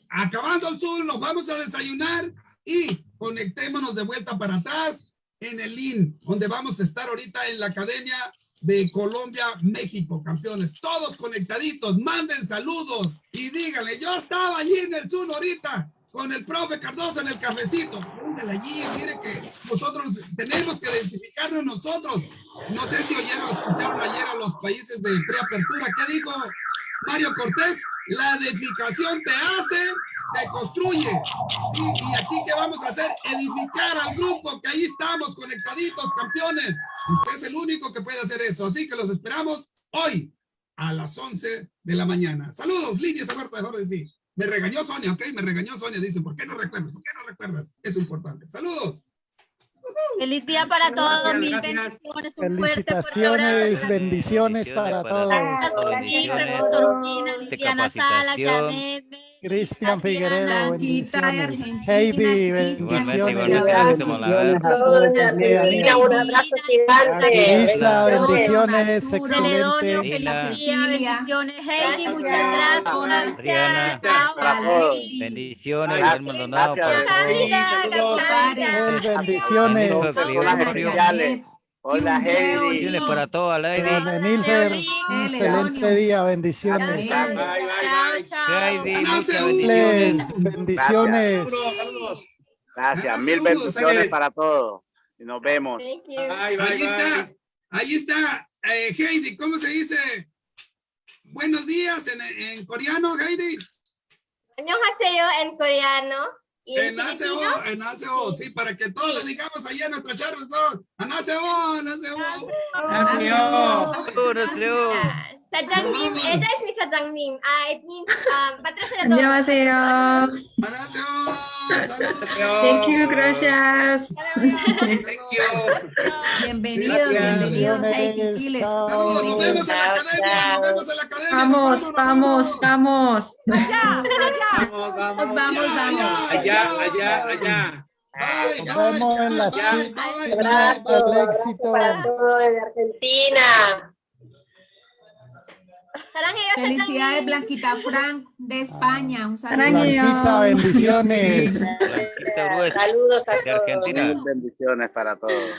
acabando el sur, nos vamos a desayunar y conectémonos de vuelta para atrás en el link, donde vamos a estar ahorita en la academia de Colombia, México, campeones. Todos conectaditos, manden saludos y díganle, yo estaba allí en el Zoom ahorita con el profe Cardoso en el cafecito. Póngale allí, mire que nosotros tenemos que identificarnos nosotros. No sé si oyeron, escucharon ayer a los países de preapertura. ¿Qué dijo Mario Cortés? La edificación te hace, te construye. Sí, y aquí, ¿qué vamos a hacer? Edificar al grupo, que ahí estamos conectaditos, campeones. Usted es el único que puede hacer eso. Así que los esperamos hoy a las 11 de la mañana. Saludos, líneas abiertas, mejor decir. Me regañó Sonia, ¿ok? Me regañó Sonia. Dice, ¿por qué no recuerdas? ¿Por qué no recuerdas? Es importante. Saludos. Feliz día para todos, mil bendiciones, un fuerte, fuerte abrazo. Felicitaciones, bendiciones para todos. Pastor Urbina, Liliana Sala, Janet, Cristian Figueredo, bendiciones. Heidi, bendiciones. Un abrazo gigante. Elisa, bendiciones, excelente. bendiciones. Heidi, muchas gracias. Adriana, bendiciones, Maldonado, bendiciones. Personas especiales. Hola, Heidi. Bendiciones para toda la Lady. Don Emilfer, un excelente día, bendiciones. Chao, chao. Heidi, muchas Les, bendiciones. bendiciones. Gracias, mil Saludos, bendiciones Ángeles. para todos. Y nos vemos. Thank you. Ahí está, ahí está, eh, Heidi, ¿cómo se dice? Buenos días en, en coreano, Heidi. 안녕하세요 en coreano. Y en En ACO, en ACO, sí, para que todos le digamos allá en nuestra charla son, en ACO, en ACO. Saludos, Leo. Ah, 사장님, ella es mi sa장님. Ah, it means, um, patrocinador. 안녕하세요. En ACO, saludos. Thank you, gracias. Bienvenidos, Gracias. bienvenidos, Heidi Quiles. Saludos, nos vemos en la academia, nos vemos en la academia. Vamos, nos vamos, vamos. Allá, allá. Vamos, Vamos, vamos. Allá, allá, allá. Bye, Nos bye, vemos en la bye, cita bye, bye, del éxito. Para todo desde Argentina. Felicidades, Blanquita Frank de ah. España. Un saludo. Blanquita, bendiciones. Saludos a todos. Argentina. Bendiciones para todos.